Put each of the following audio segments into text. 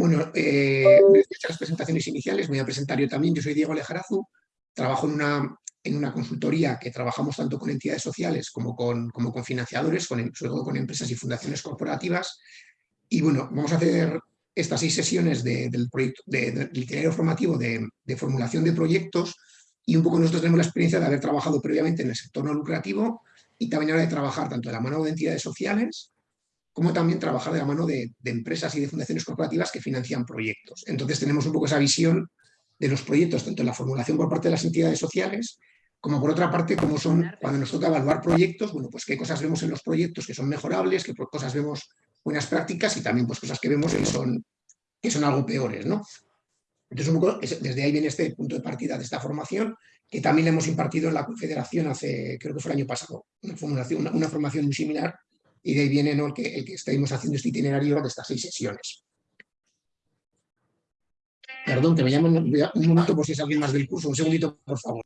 Bueno, eh, las presentaciones iniciales, voy a presentar yo también. Yo soy Diego Alejarazu, trabajo en una, en una consultoría que trabajamos tanto con entidades sociales como con, como con financiadores, con, sobre todo con empresas y fundaciones corporativas. Y bueno, vamos a hacer estas seis sesiones del proyecto, del itinerario formativo de, de, formulación de proyectos y un poco nosotros tenemos la experiencia de haber trabajado previamente en el sector no lucrativo y también ahora de trabajar tanto de la mano de entidades sociales como también trabajar de la mano de, empresas y de fundaciones corporativas que financian proyectos. Entonces tenemos un poco esa visión de los proyectos, tanto en la formulación por parte de las entidades sociales, como por otra parte, como son, cuando nos toca evaluar proyectos, bueno, pues qué cosas vemos en los proyectos que son mejorables, qué cosas vemos buenas prácticas y también pues cosas que vemos que son, que son algo peores, ¿no? Entonces, un poco, desde ahí viene este punto de partida de esta formación, que también le hemos impartido en la Confederación hace, creo que fue el año pasado, una, formación, una formación muy similar y de ahí viene el, que, el que estamos haciendo este itinerario de estas seis sesiones. Perdón, que me llaman un momento por si es alguien más del curso, un segundito, por favor.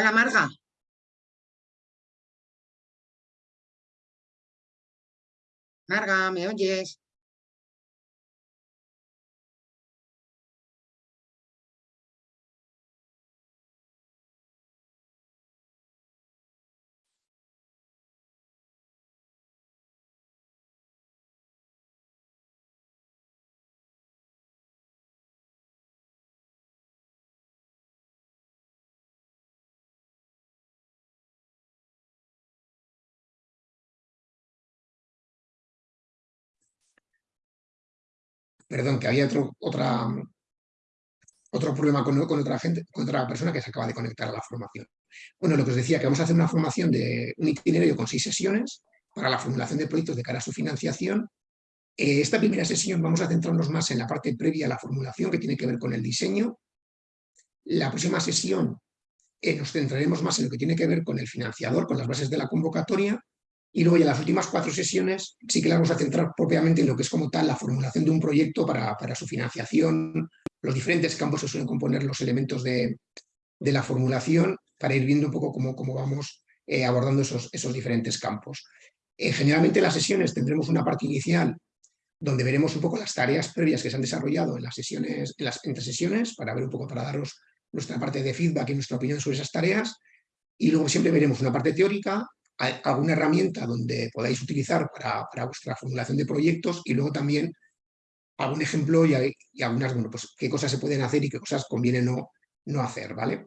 Hola, Marga. Marga, ¿me oyes? Perdón, que había otro, otro problema con, otra gente, con otra persona que se acaba de conectar a la formación. Bueno, lo que os decía, que vamos a hacer una formación de un itinerario con seis sesiones para la formulación de proyectos de cara a su financiación. Eh, esta primera sesión vamos a centrarnos más en la parte previa a la formulación, que tiene que ver con el diseño. La próxima sesión eh, nos centraremos más en lo que tiene que ver con el financiador, con las bases de la convocatoria, y luego ya las últimas cuatro sesiones sí que las vamos a centrar propiamente en lo que es como tal la formulación de un proyecto para, su financiación, los diferentes campos que suelen componer los elementos de, la formulación, para ir viendo un poco cómo, cómo vamos eh, abordando esos, esos, diferentes campos. Eh, generalmente en las sesiones tendremos una parte inicial donde veremos un poco las tareas previas que se han desarrollado en las sesiones, en las entre sesiones, para ver un poco, para daros nuestra parte de feedback y nuestra opinión sobre esas tareas, y luego siempre veremos una parte teórica alguna herramienta donde podáis utilizar para, vuestra formulación de proyectos y luego también algún ejemplo y, algunas, bueno, pues qué cosas se pueden hacer y qué cosas conviene no, no hacer, ¿vale?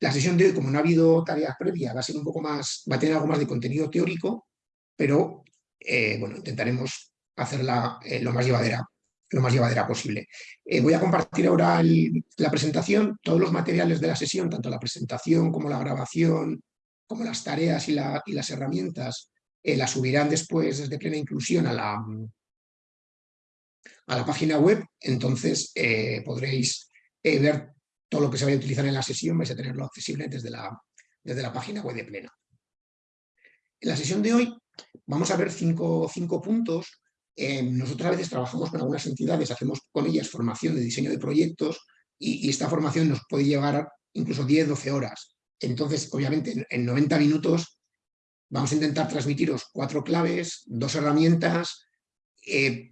La sesión de hoy, como no ha habido tareas previas, va a ser un poco más, va a tener algo más de contenido teórico, pero eh, bueno, intentaremos hacerla eh, lo, más llevadera, lo más llevadera posible. Eh, voy a compartir ahora la presentación, todos los materiales de la sesión, tanto la presentación como la grabación, como las tareas y, las herramientas eh, las subirán después desde plena inclusión a la, a la página web, entonces eh, podréis eh, ver todo lo que se vaya a utilizar en la sesión, vais a tenerlo accesible desde la, desde la página web de plena. En la sesión de hoy vamos a ver cinco, cinco puntos. nosotros a veces trabajamos con algunas entidades, hacemos con ellas formación de diseño de proyectos y, y esta formación nos puede llevar incluso 10-12 horas. Entonces, obviamente, en 90 minutos vamos a intentar transmitiros cuatro claves, dos herramientas, eh,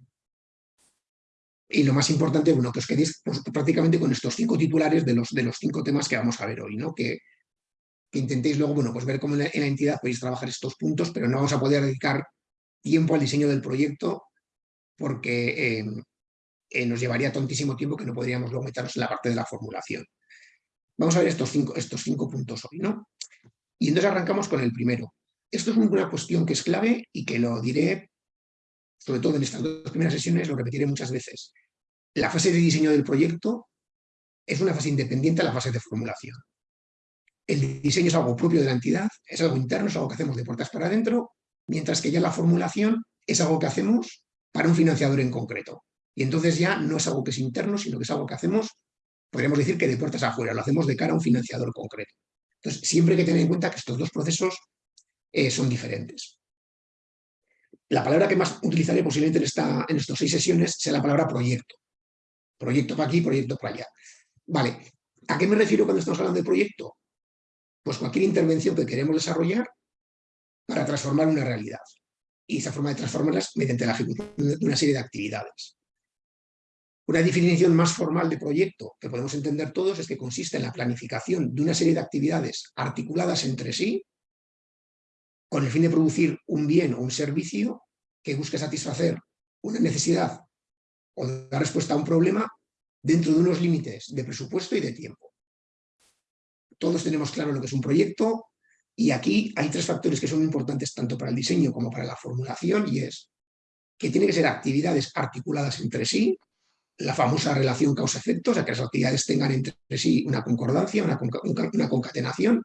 y lo más importante, bueno, que os quedéis pues, prácticamente con estos cinco titulares de los, de los cinco temas que vamos a ver hoy, ¿no? Que, intentéis luego, bueno, pues ver cómo en la, entidad podéis trabajar estos puntos, pero no vamos a poder dedicar tiempo al diseño del proyecto porque eh, eh, nos llevaría tantísimo tiempo que no podríamos luego meternos en la parte de la formulación. Vamos a ver estos cinco, estos cinco puntos hoy, ¿no? Y entonces arrancamos con el primero. Esto es una cuestión que es clave y que lo diré, sobre todo en estas dos primeras sesiones, lo repetiré muchas veces. La fase de diseño del proyecto es una fase independiente a la fase de formulación. el diseño es algo propio de la entidad, es algo interno, es algo que hacemos de puertas para adentro, mientras que ya la formulación es algo que hacemos para un financiador en concreto. Y entonces ya no es algo que es interno, sino que es algo que hacemos, podríamos decir que de puertas afuera, lo hacemos de cara a un financiador concreto. Entonces, siempre hay que tener en cuenta que estos dos procesos eh, son diferentes. La palabra que más utilizaré posiblemente en, en estas seis sesiones sea la palabra proyecto. Proyecto para aquí, proyecto para allá. Vale, ¿a qué me refiero cuando estamos hablando de proyecto? Pues cualquier intervención que queremos desarrollar para transformar una realidad. Y esa forma de transformarlas mediante la ejecución de una serie de actividades. Una definición más formal de proyecto que podemos entender todos es que consiste en la planificación de una serie de actividades articuladas entre sí con el fin de producir un bien o un servicio que busque satisfacer una necesidad o dar respuesta a un problema dentro de unos límites de presupuesto y de tiempo. Todos tenemos claro lo que es un proyecto y aquí hay tres factores que son importantes tanto para el diseño como para la formulación y es que tiene que ser actividades articuladas entre sí, la famosa relación causa-efecto, o sea, que las actividades tengan entre sí una concordancia, una, concatenación,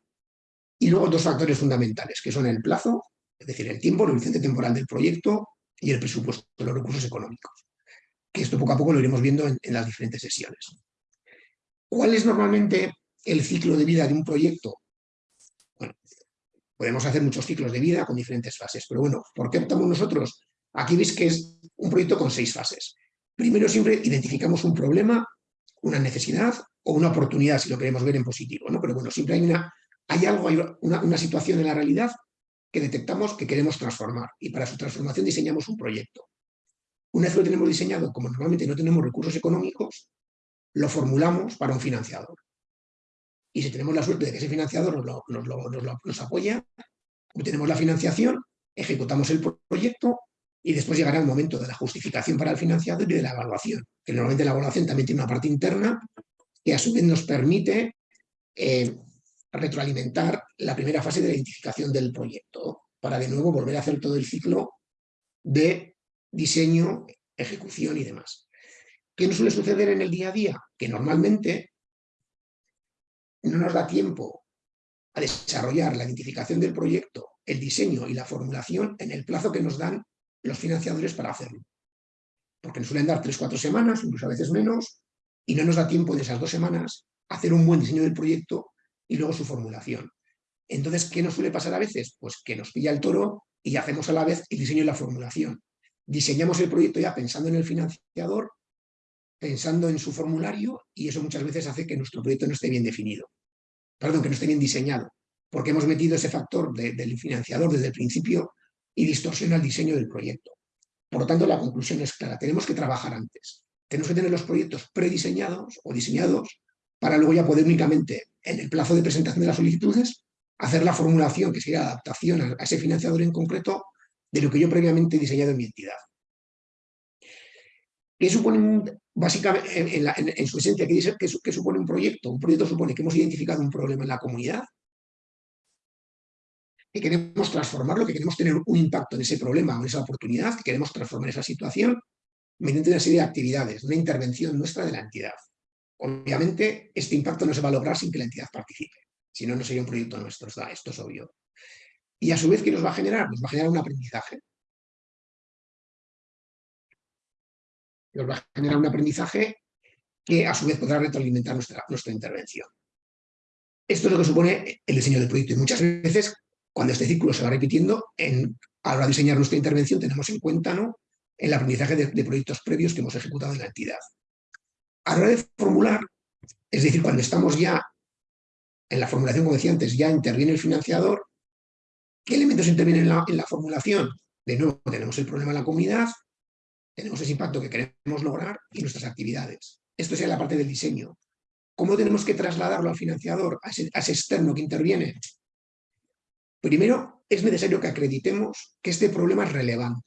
y luego dos factores fundamentales, que son el plazo, es decir, el tiempo, el horizonte temporal del proyecto y el presupuesto, los recursos económicos. Que esto poco a poco lo iremos viendo en, en las diferentes sesiones. ¿Cuál es normalmente el ciclo de vida de un proyecto? Bueno, podemos hacer muchos ciclos de vida con diferentes fases, pero bueno, ¿por qué optamos nosotros? Aquí veis que es un proyecto con seis fases. Primero siempre identificamos un problema, una necesidad o una oportunidad, si lo queremos ver en positivo, ¿no? Pero bueno, siempre hay, una, hay algo, hay una, una situación en la realidad que detectamos que queremos transformar y para su transformación diseñamos un proyecto. Una vez lo tenemos diseñado, como normalmente no tenemos recursos económicos, lo formulamos para un financiador. Y si tenemos la suerte de que ese financiador nos, nos, lo, nos apoya, obtenemos la financiación, ejecutamos el proyecto y después llegará el momento de la justificación para el financiador y de la evaluación, que normalmente la evaluación también tiene una parte interna que a su vez nos permite eh, retroalimentar la primera fase de la identificación del proyecto, para de nuevo volver a hacer todo el ciclo de diseño, ejecución y demás. ¿Qué nos suele suceder en el día a día? Que normalmente no nos da tiempo a desarrollar la identificación del proyecto, el diseño y la formulación en el plazo que nos dan los financiadores para hacerlo. Porque nos suelen dar tres, cuatro semanas, incluso a veces menos, y no nos da tiempo de esas dos semanas hacer un buen diseño del proyecto y luego su formulación. Entonces, ¿qué nos suele pasar a veces? Pues que nos pilla el toro y hacemos a la vez el diseño y la formulación. Diseñamos el proyecto ya pensando en el financiador, pensando en su formulario, y eso muchas veces hace que nuestro proyecto no esté bien definido. Perdón, que no esté bien diseñado, porque hemos metido ese factor de, del financiador desde el principio y distorsiona el diseño del proyecto. Por lo tanto, la conclusión es clara, tenemos que trabajar antes. Tenemos que tener los proyectos prediseñados o diseñados para luego ya poder únicamente, en el plazo de presentación de las solicitudes, hacer la formulación, que sería la adaptación a, ese financiador en concreto, de lo que yo previamente he diseñado en mi entidad. ¿Qué supone, básicamente, en, en, en su esencia, ¿qué, qué supone un proyecto? Un proyecto supone que hemos identificado un problema en la comunidad, que queremos transformarlo, que queremos tener un impacto en ese problema o en esa oportunidad, que queremos transformar esa situación mediante una serie de actividades, una intervención nuestra de la entidad. Obviamente, este impacto no se va a lograr sin que la entidad participe, si no, no sería un proyecto nuestro, esto es obvio. Y a su vez, ¿qué nos va a generar? Nos va a generar un aprendizaje. Nos va a generar un aprendizaje que a su vez podrá retroalimentar nuestra, nuestra intervención. Esto es lo que supone el diseño del proyecto y muchas veces cuando este círculo se va repitiendo, en, a la hora de diseñar nuestra intervención tenemos en cuenta ¿no? el aprendizaje de, proyectos previos que hemos ejecutado en la entidad. A la hora de formular, es decir, cuando estamos ya en la formulación, como decía antes, ya interviene el financiador, ¿qué elementos intervienen en la, en la formulación? De nuevo, tenemos el problema de la comunidad, tenemos ese impacto que queremos lograr y nuestras actividades. Esto sería la parte del diseño. ¿Cómo tenemos que trasladarlo al financiador, a ese externo que interviene? Primero, es necesario que acreditemos que este problema es relevante.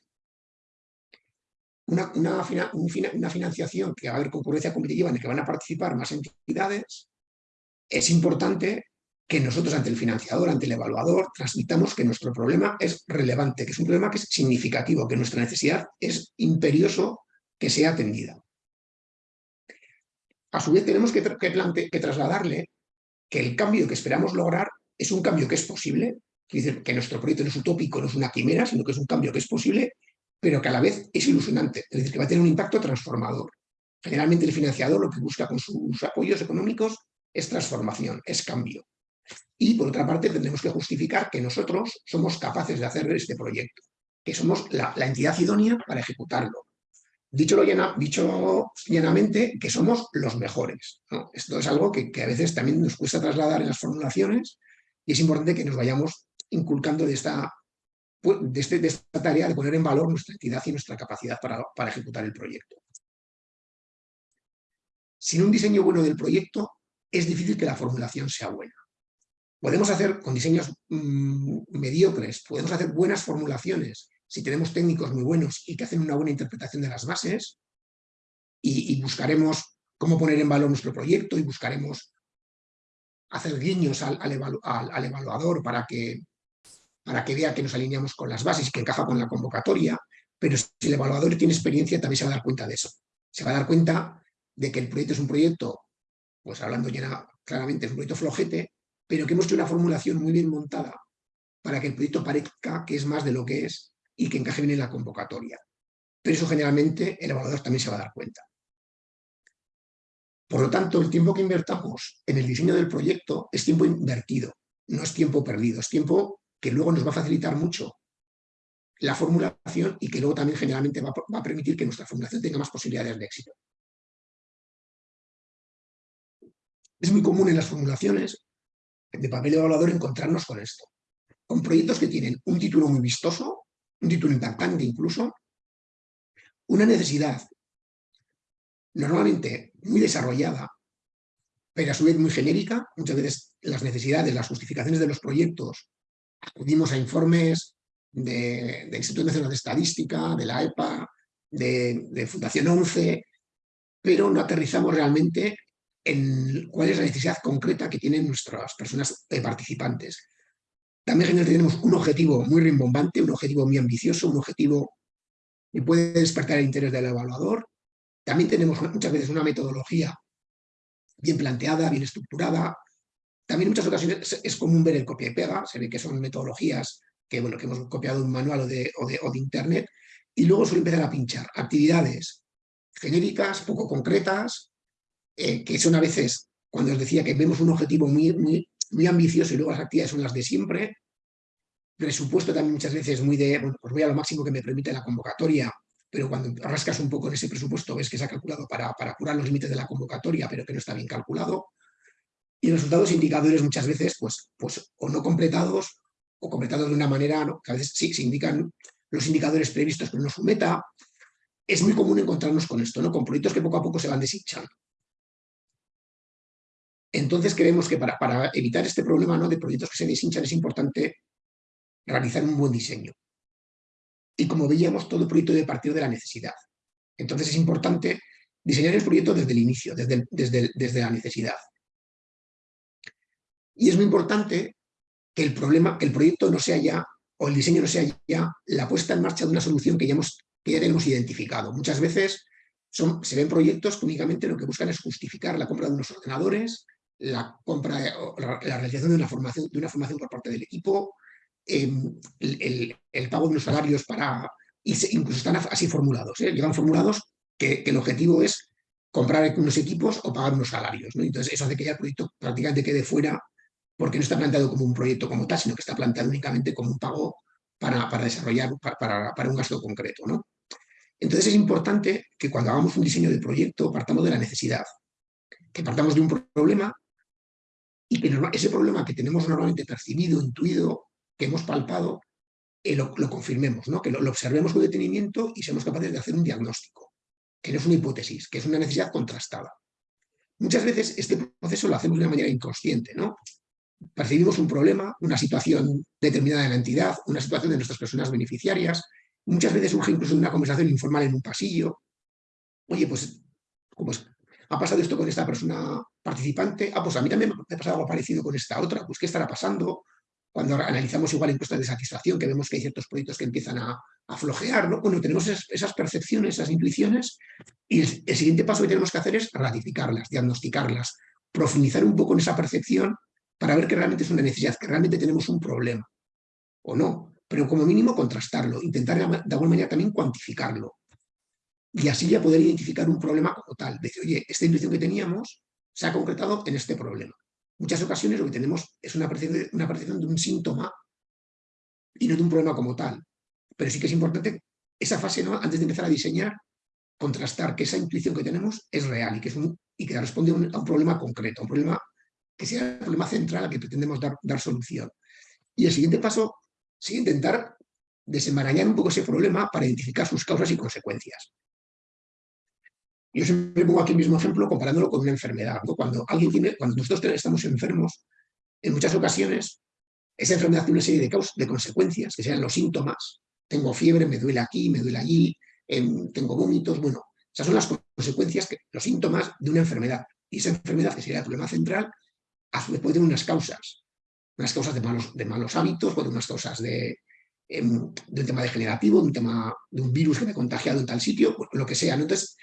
Una, una, una, financiación que va a haber concurrencia competitiva en la que van a participar más entidades, es importante que nosotros ante el financiador, ante el evaluador, transmitamos que nuestro problema es relevante, que es un problema que es significativo, que nuestra necesidad es imperioso que sea atendida. A su vez tenemos que, que, que trasladarle que el cambio que esperamos lograr es un cambio que es posible, decir, que nuestro proyecto no es utópico, no es una quimera, sino que es un cambio que es posible, pero que a la vez es ilusionante, es decir, que va a tener un impacto transformador. Generalmente el financiador lo que busca con sus apoyos económicos es transformación, es cambio. Y por otra parte tendremos que justificar que nosotros somos capaces de hacer este proyecto, que somos la, entidad idónea para ejecutarlo. Dicho, lo dicho llanamente, que somos los mejores. Esto es algo que, a veces también nos cuesta trasladar en las formulaciones y es importante que nos vayamos inculcando de esta, de, este, de esta tarea de poner en valor nuestra entidad y nuestra capacidad para, para ejecutar el proyecto. Sin un diseño bueno del proyecto, es difícil que la formulación sea buena. Podemos hacer con diseños mm, mediocres, podemos hacer buenas formulaciones si tenemos técnicos muy buenos y que hacen una buena interpretación de las bases y, buscaremos cómo poner en valor nuestro proyecto y buscaremos hacer guiños al, evaluador para que, para que vea que nos alineamos con las bases que encaja con la convocatoria, pero si el evaluador tiene experiencia también se va a dar cuenta de eso. Se va a dar cuenta de que el proyecto es un proyecto, pues hablando ya claramente, es un proyecto flojete, pero que hemos hecho una formulación muy bien montada para que el proyecto parezca que es más de lo que es y que encaje bien en la convocatoria. Pero eso generalmente el evaluador también se va a dar cuenta. Por lo tanto, el tiempo que invertamos en el diseño del proyecto es tiempo invertido, no es tiempo perdido, es tiempo que luego nos va a facilitar mucho la formulación y que luego también generalmente va, a permitir que nuestra formulación tenga más posibilidades de éxito. Es muy común en las formulaciones de papel evaluador encontrarnos con esto, con proyectos que tienen un título muy vistoso, un título impactante incluso, una necesidad normalmente muy desarrollada, pero a su vez muy genérica. Muchas veces las necesidades, las justificaciones de los proyectos, acudimos a informes del Instituto Nacional de Estadística, de la EPA, de, de Fundación 11, pero no aterrizamos realmente en cuál es la necesidad concreta que tienen nuestras personas participantes. También tenemos un objetivo muy rimbombante, un objetivo muy ambicioso, un objetivo que puede despertar el interés del evaluador. También tenemos muchas veces una metodología bien planteada, bien estructurada. También en muchas ocasiones es común ver el copia y pega, se ve que son metodologías que, bueno, que hemos copiado de un manual o de, o de internet, y luego suele empezar a pinchar actividades genéricas, poco concretas, eh, que son a veces, cuando os decía que vemos un objetivo muy, muy, muy ambicioso y luego las actividades son las de siempre, presupuesto también muchas veces muy de, bueno, pues voy a lo máximo que me permite la convocatoria, pero cuando rascas un poco en ese presupuesto ves que se ha calculado para, para curar los límites de la convocatoria, pero que no está bien calculado. Y resultados indicadores muchas veces, pues, pues o no completados, o completados de una manera, ¿no? que a veces sí se indican los indicadores previstos, pero no su meta. Es muy común encontrarnos con esto, ¿no? con proyectos que poco a poco se van deshinchando. Entonces creemos que para, evitar este problema ¿no? de proyectos que se deshinchan es importante realizar un buen diseño. Y como veíamos, todo proyecto debe partir de la necesidad. Entonces es importante diseñar el proyecto desde el inicio, desde, desde, desde la necesidad. Y es muy importante que el, problema, que el proyecto no sea ya, o el diseño no sea ya la puesta en marcha de una solución que ya, hemos, que ya tenemos identificado. Muchas veces son, se ven proyectos que únicamente lo que buscan es justificar la compra de unos ordenadores, la compra, la, realización de una formación, de una formación por parte del equipo, em, el, pago de unos salarios para, incluso están así formulados, ¿eh? llegan formulados que, el objetivo es comprar unos equipos o pagar unos salarios. Entonces eso hace que ya el proyecto prácticamente quede fuera porque no está planteado como un proyecto como tal, sino que está planteado únicamente como un pago para, desarrollar, para, un gasto concreto. ¿no? Entonces es importante que cuando hagamos un diseño de proyecto partamos de la necesidad, que partamos de un problema y que ese problema que tenemos normalmente percibido, intuido, que hemos palpado, eh, lo, confirmemos, ¿no? que lo, observemos con detenimiento y seamos capaces de hacer un diagnóstico, que no es una hipótesis, que es una necesidad contrastada. Muchas veces este proceso lo hacemos de una manera inconsciente, ¿no? Percibimos un problema, una situación determinada de la entidad, una situación de nuestras personas beneficiarias, muchas veces surge incluso una conversación informal en un pasillo. Oye, pues, como es, ha pasado esto con esta persona participante, ah, pues a mí también me ha pasado algo parecido con esta otra, pues ¿qué estará pasando? Cuando analizamos igual encuestas de satisfacción, que vemos que hay ciertos proyectos que empiezan a, a flojear, ¿no? Bueno, tenemos esas, percepciones, esas intuiciones, y el, siguiente paso que tenemos que hacer es ratificarlas, diagnosticarlas, profundizar un poco en esa percepción para ver que realmente es una necesidad, que realmente tenemos un problema, o no, pero como mínimo contrastarlo, intentar de alguna manera también cuantificarlo, y así ya poder identificar un problema como tal, decir, oye, esta intuición que teníamos se ha concretado en este problema. Muchas ocasiones lo que tenemos es una percepción, de un síntoma y no de un problema como tal, pero sí que es importante esa fase, antes de empezar a diseñar, contrastar que esa intuición que tenemos es real y que, es un, y que responde a un, problema concreto, a un problema que sea el problema central al que pretendemos dar, dar solución. Y el siguiente paso es intentar desenmarañar un poco ese problema para identificar sus causas y consecuencias. Yo siempre pongo aquí el mismo ejemplo comparándolo con una enfermedad. Cuando, alguien tiene, cuando nosotros estamos enfermos, en muchas ocasiones esa enfermedad tiene una serie de, causas, de consecuencias, que sean los síntomas. Tengo fiebre, me duele aquí, me duele allí, em, tengo vómitos. Bueno, esas son las consecuencias, que, los síntomas de una enfermedad. Y esa enfermedad, que sería el problema central, a su vez puede unas causas. Unas causas de malos, hábitos, puede unas causas de, em, de un tema degenerativo, de un tema de un virus que me ha contagiado en tal sitio, lo que sea. Entonces,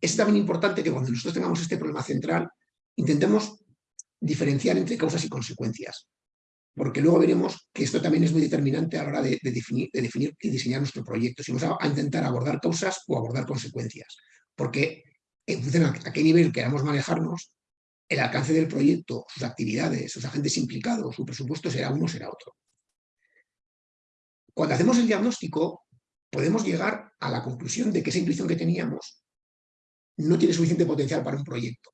es también importante que cuando nosotros tengamos este problema central, intentemos diferenciar entre causas y consecuencias porque luego veremos que esto también es muy determinante a la hora de definir, y diseñar nuestro proyecto, si vamos a, intentar abordar causas o abordar consecuencias, porque en función a, qué nivel queramos manejarnos, el alcance del proyecto, sus actividades, sus agentes implicados, su presupuesto será uno será otro. Cuando hacemos el diagnóstico, podemos llegar a la conclusión de que esa intuición que teníamos no tiene suficiente potencial para un proyecto,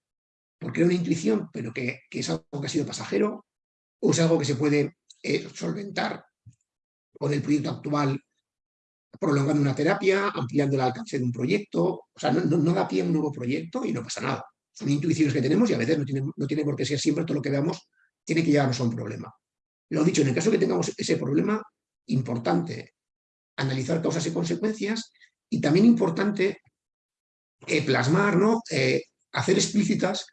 porque era una intuición, pero que, es algo que ha sido pasajero, o es algo que se puede eh, solventar con el proyecto actual prolongando una terapia, ampliando el alcance de un proyecto, o sea, no, da pie a un nuevo proyecto y no pasa nada. Son intuiciones que tenemos y a veces no tiene, no por qué ser siempre todo lo que veamos tiene que llevarnos a un problema. Lo dicho, en el caso que tengamos ese problema, importante analizar causas y consecuencias y también importante eh, plasmar, ¿no? Eh, hacer explícitas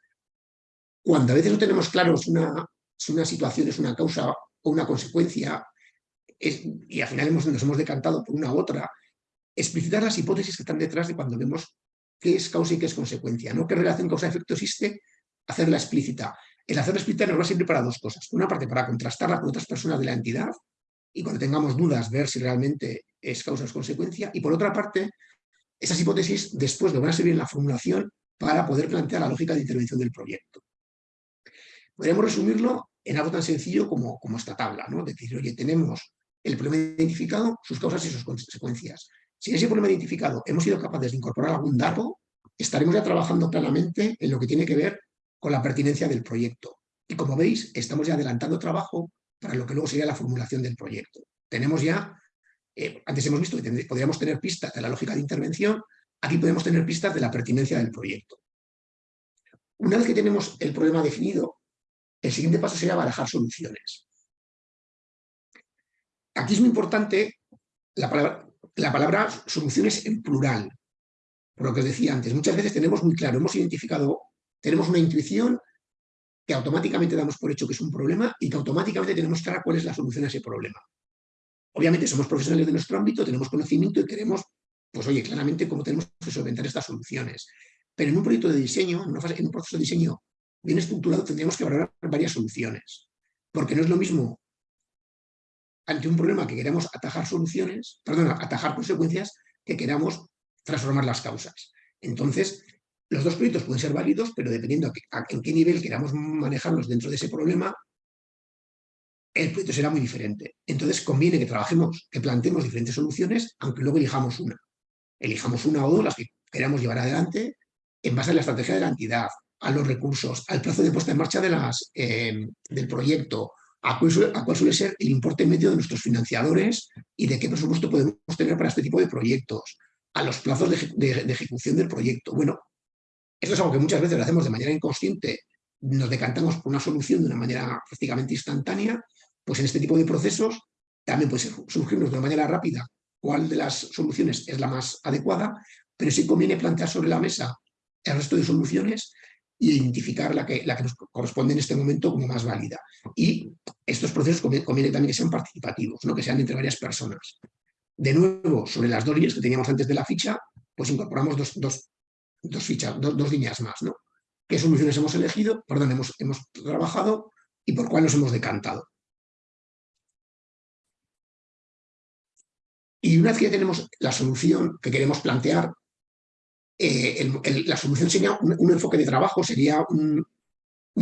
cuando a veces no tenemos claros una, si una situación es una causa o una consecuencia, y al final hemos, nos hemos decantado por una u otra, explicitar las hipótesis que están detrás de cuando vemos qué es causa y qué es consecuencia, ¿no? qué relación causa-efecto existe, hacerla explícita. El hacerla explícita nos va siempre para dos cosas. Una parte para contrastarla con otras personas de la entidad y cuando tengamos dudas ver si realmente es causa o es consecuencia. Y por otra parte, esas hipótesis después nos van a servir en la formulación para poder plantear la lógica de intervención del proyecto. Podríamos resumirlo en algo tan sencillo como, como esta tabla, ¿no? decir, oye, tenemos el problema identificado, sus causas y sus consecuencias. Si ese problema identificado hemos sido capaces de incorporar algún dato, estaremos ya trabajando claramente en lo que tiene que ver con la pertinencia del proyecto. Y como veis, estamos ya adelantando trabajo para lo que luego sería la formulación del proyecto. Tenemos ya, eh, antes hemos visto que podríamos tener pistas de la lógica de intervención, aquí podemos tener pistas de la pertinencia del proyecto. Una vez que tenemos el problema definido, el siguiente paso sería barajar soluciones. Aquí es muy importante la palabra, la palabra soluciones en plural. Por lo que os decía antes, muchas veces tenemos muy claro, hemos identificado, tenemos una intuición que automáticamente damos por hecho que es un problema y que automáticamente tenemos clara cuál es la solución a ese problema. Obviamente somos profesionales de nuestro ámbito, tenemos conocimiento y queremos, pues oye, claramente cómo tenemos que solventar estas soluciones. Pero en un proyecto de diseño, en, en un proceso de diseño bien estructurado tendríamos que valorar varias soluciones, porque no es lo mismo ante un problema que queramos atajar soluciones, perdón, atajar consecuencias, que queramos transformar las causas. Entonces, los dos proyectos pueden ser válidos, pero dependiendo en qué nivel queramos manejarlos dentro de ese problema, el proyecto será muy diferente. Entonces conviene que trabajemos, que planteemos diferentes soluciones, aunque luego elijamos una. Elijamos una o dos las que queramos llevar adelante en base a la estrategia de la entidad, a los recursos, al plazo de puesta en marcha de las, eh, del proyecto, a cuál, suele, ser el importe medio de nuestros financiadores y de qué presupuesto podemos tener para este tipo de proyectos, a los plazos de, ejecución del proyecto. Bueno, esto es algo que muchas veces lo hacemos de manera inconsciente, nos decantamos por una solución de una manera prácticamente instantánea, pues en este tipo de procesos también puede surgirnos de una manera rápida cuál de las soluciones es la más adecuada, pero sí conviene plantear sobre la mesa el resto de soluciones identificar la que, la que nos corresponde en este momento como más válida. Y estos procesos conviene, también que sean participativos, ¿no? que sean entre varias personas. De nuevo, sobre las dos líneas que teníamos antes de la ficha, pues incorporamos dos, dos, dos fichas, dos, líneas más. ¿no? qué soluciones hemos elegido, perdón, hemos, hemos trabajado y por cuál nos hemos decantado. Y una vez que tenemos la solución que queremos plantear, eh, la solución sería un, enfoque de trabajo, sería un,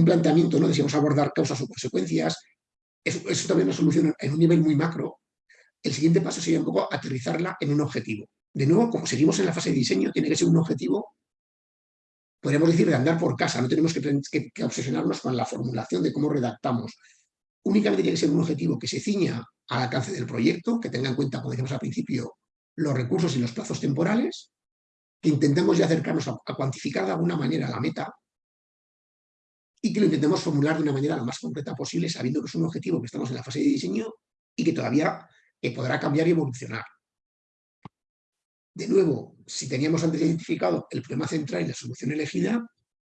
planteamiento ¿no? de si vamos a abordar causas o consecuencias. Eso, también es una solución en un nivel muy macro. El siguiente paso sería un poco aterrizarla en un objetivo. De nuevo, como seguimos en la fase de diseño, tiene que ser un objetivo, podríamos decir, de andar por casa. No tenemos que, obsesionarnos con la formulación de cómo redactamos. Únicamente tiene que ser un objetivo que se ciña al alcance del proyecto, que tenga en cuenta, como decíamos al principio, los recursos y los plazos temporales, que intentemos ya acercarnos a, cuantificar de alguna manera la meta y que lo intentemos formular de una manera lo más concreta posible, sabiendo que es un objetivo que estamos en la fase de diseño y que todavía eh, podrá cambiar y evolucionar. De nuevo, si teníamos antes identificado el problema central y la solución elegida,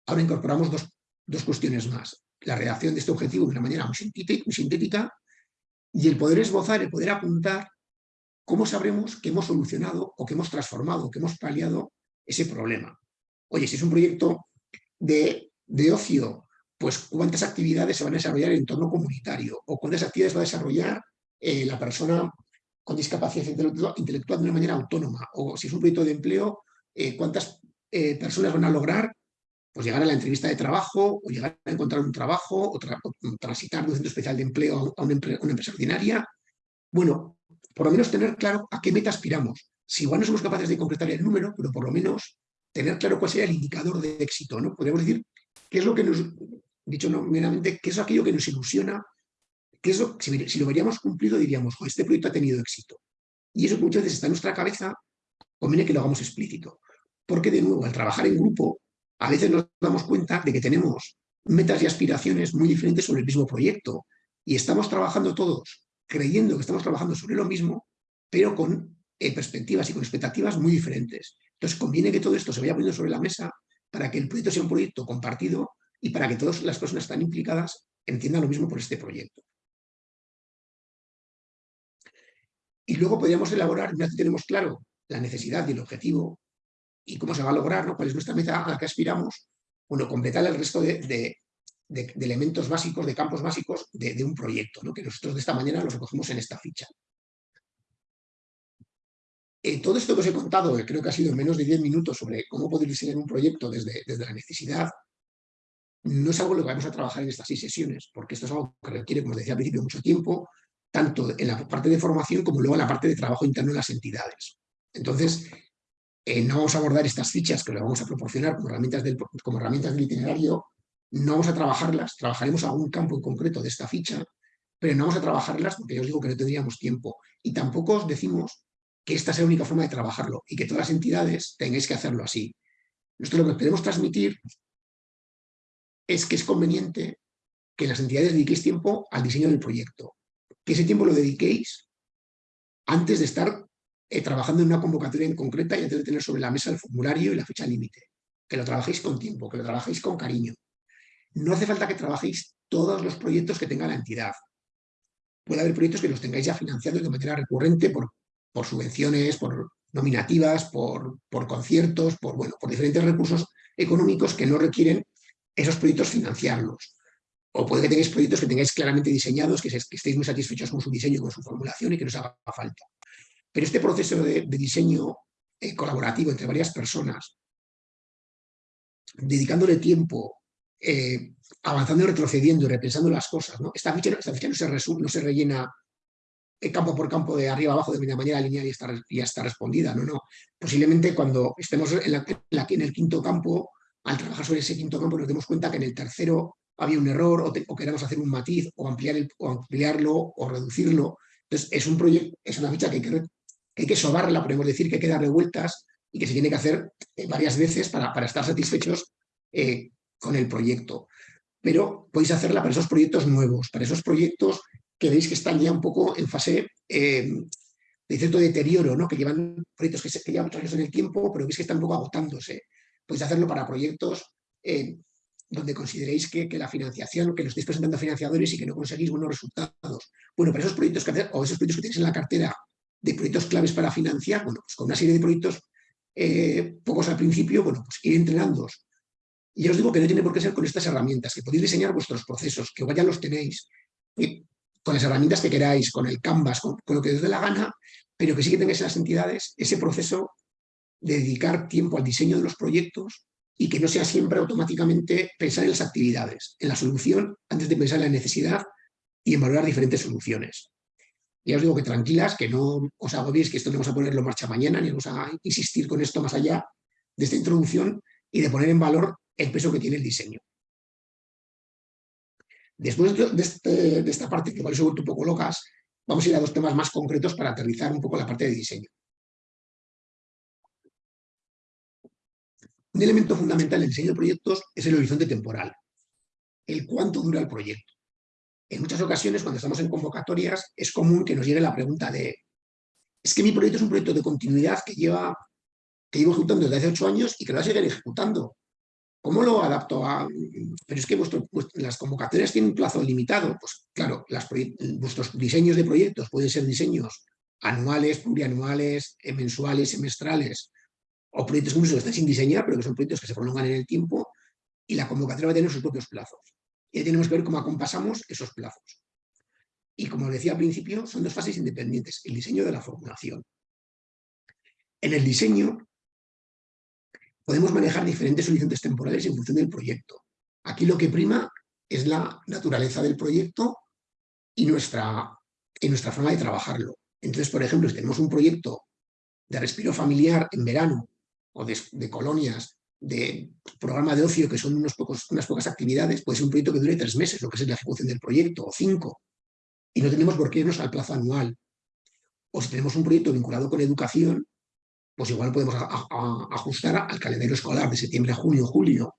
ahora incorporamos dos, cuestiones más. La redacción de este objetivo de una manera muy sintética y el poder esbozar, el poder apuntar cómo sabremos que hemos solucionado o que hemos transformado, que hemos paliado ese problema. Oye, si es un proyecto de, ocio, pues cuántas actividades se van a desarrollar en entorno comunitario o cuántas actividades va a desarrollar eh, la persona con discapacidad intelectual de una manera autónoma, o si es un proyecto de empleo, eh, cuántas eh, personas van a lograr pues, llegar a la entrevista de trabajo, o llegar a encontrar un trabajo, o, transitar de un centro especial de empleo a una, empresa ordinaria. Bueno, por lo menos tener claro a qué meta aspiramos. Si igual no somos capaces de concretar el número, pero por lo menos tener claro cuál sería el indicador de éxito. ¿no? Podríamos decir qué es lo que nos, dicho no, meramente, qué es aquello que nos ilusiona que eso, si, lo veríamos cumplido, diríamos, este proyecto ha tenido éxito. Y eso muchas veces está en nuestra cabeza, conviene que lo hagamos explícito. Porque, de nuevo, al trabajar en grupo, a veces nos damos cuenta de que tenemos metas y aspiraciones muy diferentes sobre el mismo proyecto. Y estamos trabajando todos creyendo que estamos trabajando sobre lo mismo, pero con eh, perspectivas y con expectativas muy diferentes. Entonces, conviene que todo esto se vaya poniendo sobre la mesa para que el proyecto sea un proyecto compartido y para que todas las personas que están implicadas entiendan lo mismo por este proyecto. Y luego podríamos elaborar, una vez que tenemos claro la necesidad y el objetivo y cómo se va a lograr, ¿no? cuál es nuestra meta a la que aspiramos, bueno, completar el resto de, elementos básicos, de campos básicos de, un proyecto, ¿no? que nosotros de esta manera los recogemos en esta ficha. Eh, todo esto que os he contado, creo que ha sido en menos de 10 minutos sobre cómo poder diseñar un proyecto desde, desde la necesidad, no es algo lo que vamos a trabajar en estas seis sesiones, porque esto es algo que requiere, como os decía al principio, mucho tiempo, tanto en la parte de formación como luego en la parte de trabajo interno en las entidades. Entonces, eh, no vamos a abordar estas fichas que le vamos a proporcionar como herramientas, del, como herramientas del itinerario, no vamos a trabajarlas, trabajaremos algún campo en concreto de esta ficha, pero no vamos a trabajarlas porque yo os digo que no tendríamos tiempo. Y tampoco os decimos que esta sea la única forma de trabajarlo y que todas las entidades tengáis que hacerlo así. Nosotros lo que queremos transmitir es que es conveniente que las entidades dediquéis tiempo al diseño del proyecto, que ese tiempo lo dediquéis antes de estar eh, trabajando en una convocatoria en concreta y antes de tener sobre la mesa el formulario y la fecha límite. Que lo trabajéis con tiempo, que lo trabajéis con cariño. No hace falta que trabajéis todos los proyectos que tenga la entidad. Puede haber proyectos que los tengáis ya financiados de manera recurrente por, por subvenciones, por nominativas, por, por conciertos, por, bueno, por diferentes recursos económicos que no requieren esos proyectos financiarlos. O puede que tengáis proyectos que tengáis claramente diseñados, que, estéis muy satisfechos con su diseño con su formulación y que no os haga falta. Pero este proceso de, diseño eh, colaborativo entre varias personas, dedicándole tiempo, eh, avanzando y retrocediendo y repensando las cosas, ¿no? esta, ficha, no, se resume, no se rellena campo por campo de arriba abajo de manera lineal y está, ya está respondida. No, no. Posiblemente cuando estemos en, en el quinto campo, al trabajar sobre ese quinto campo, nos demos cuenta que en el tercero había un error o, queremos hacer un matiz o, ampliar o ampliarlo o reducirlo. Entonces, es un proyecto, es una ficha que hay que, que sobarla, podemos decir que hay que darle vueltas y que se tiene que hacer eh, varias veces para, para estar satisfechos eh, con el proyecto. Pero podéis hacerla para esos proyectos nuevos, para esos proyectos que veis que están ya un poco en fase eh, de cierto deterioro, ¿no? que llevan proyectos que, se, que llevan muchos años en el tiempo, pero veis que están un poco agotándose. Podéis hacerlo para proyectos donde consideréis que, la financiación, que lo estáis presentando a financiadores y que no conseguís buenos resultados. Bueno, para esos proyectos que o esos proyectos que tenéis en la cartera de proyectos claves para financiar, bueno, pues con una serie de proyectos eh, pocos al principio, bueno, pues ir entrenándoos Y ya os digo que no tiene por qué ser con estas herramientas, que podéis diseñar vuestros procesos, que ya los tenéis, con las herramientas que queráis, con el Canvas, con, lo que os dé la gana, pero que sí que tengáis en las entidades ese proceso de dedicar tiempo al diseño de los proyectos y que no sea siempre automáticamente pensar en las actividades, en la solución, antes de pensar en la necesidad y en valorar diferentes soluciones. Ya os digo que tranquilas, que no os agobiéis, que esto no vamos a ponerlo en marcha mañana, ni vamos a insistir con esto más allá de esta introducción y de poner en valor el peso que tiene el diseño. Después este, de, esta parte, que igual vuelto un poco locas, vamos a ir a dos temas más concretos para aterrizar un poco la parte de diseño. Un elemento fundamental en el diseño de proyectos es el horizonte temporal, el cuánto dura el proyecto. En muchas ocasiones, cuando estamos en convocatorias, es común que nos llegue la pregunta de es que mi proyecto es un proyecto de continuidad que lleva que llevo ejecutando desde hace ocho años y que lo va a seguir ejecutando. ¿Cómo lo adapto a...? Pero es que las convocatorias tienen un plazo limitado. Pues claro, vuestros diseños de proyectos pueden ser diseños anuales, plurianuales, eh, mensuales, semestrales, o proyectos incluso que están sin diseñar, pero que son proyectos que se prolongan en el tiempo, y la convocatoria va a tener sus propios plazos. Y ahí tenemos que ver cómo acompasamos esos plazos. Y como decía al principio, son dos fases independientes, el diseño de la formulación. En el diseño podemos manejar diferentes horizontes temporales en función del proyecto. Aquí lo que prima es la naturaleza del proyecto y nuestra, nuestra forma de trabajarlo. Entonces, por ejemplo, si tenemos un proyecto de respiro familiar en verano o de, colonias, de programa de ocio, que son unos pocos, unas pocas actividades, puede ser un proyecto que dure tres meses, lo que es la ejecución del proyecto, o cinco, y no tenemos por qué irnos al plazo anual. O si tenemos un proyecto vinculado con educación, pues igual podemos ajustar al calendario escolar de septiembre a junio, julio,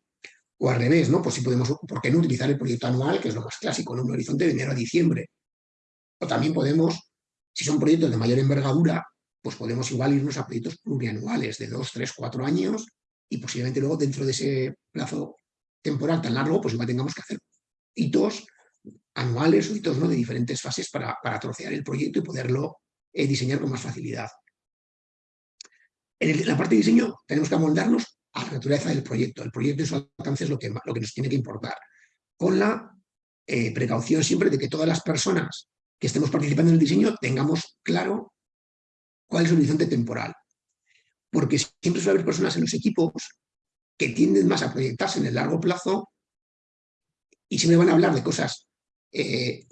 o al revés, ¿no? Pues si podemos, ¿por qué no utilizar el proyecto anual, que es lo más clásico, en un horizonte de enero a diciembre? O también podemos, si son proyectos de mayor envergadura, pues podemos igual irnos a proyectos plurianuales de dos, tres, cuatro años y posiblemente luego dentro de ese plazo temporal tan largo, pues igual tengamos que hacer hitos anuales o hitos de diferentes fases para, para trocear el proyecto y poderlo eh, diseñar con más facilidad. En, la parte de diseño tenemos que amoldarnos a la naturaleza del proyecto. El proyecto y su alcance es lo que, lo que nos tiene que importar. Con la eh, precaución siempre de que todas las personas que estemos participando en el diseño tengamos claro cuál es el horizonte temporal. Porque siempre suele haber personas en los equipos que tienden más a proyectarse en el largo plazo y siempre van a hablar de cosas eh,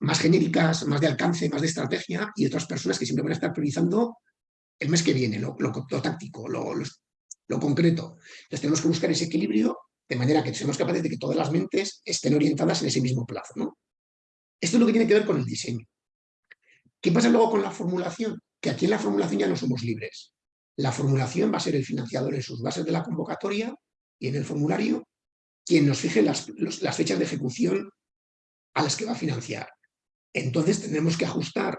más genéricas, más de alcance, más de estrategia, y otras personas que siempre van a estar priorizando el mes que viene, lo, táctico, lo, concreto. Entonces tenemos que buscar ese equilibrio de manera que seamos capaces de que todas las mentes estén orientadas en ese mismo plazo. ¿no? Esto es lo que tiene que ver con el diseño. ¿Qué pasa luego con la formulación? Que aquí en la formulación ya no somos libres. La formulación va a ser el financiador en sus bases de la convocatoria y en el formulario quien nos fije las, las fechas de ejecución a las que va a financiar. Entonces tendremos que ajustar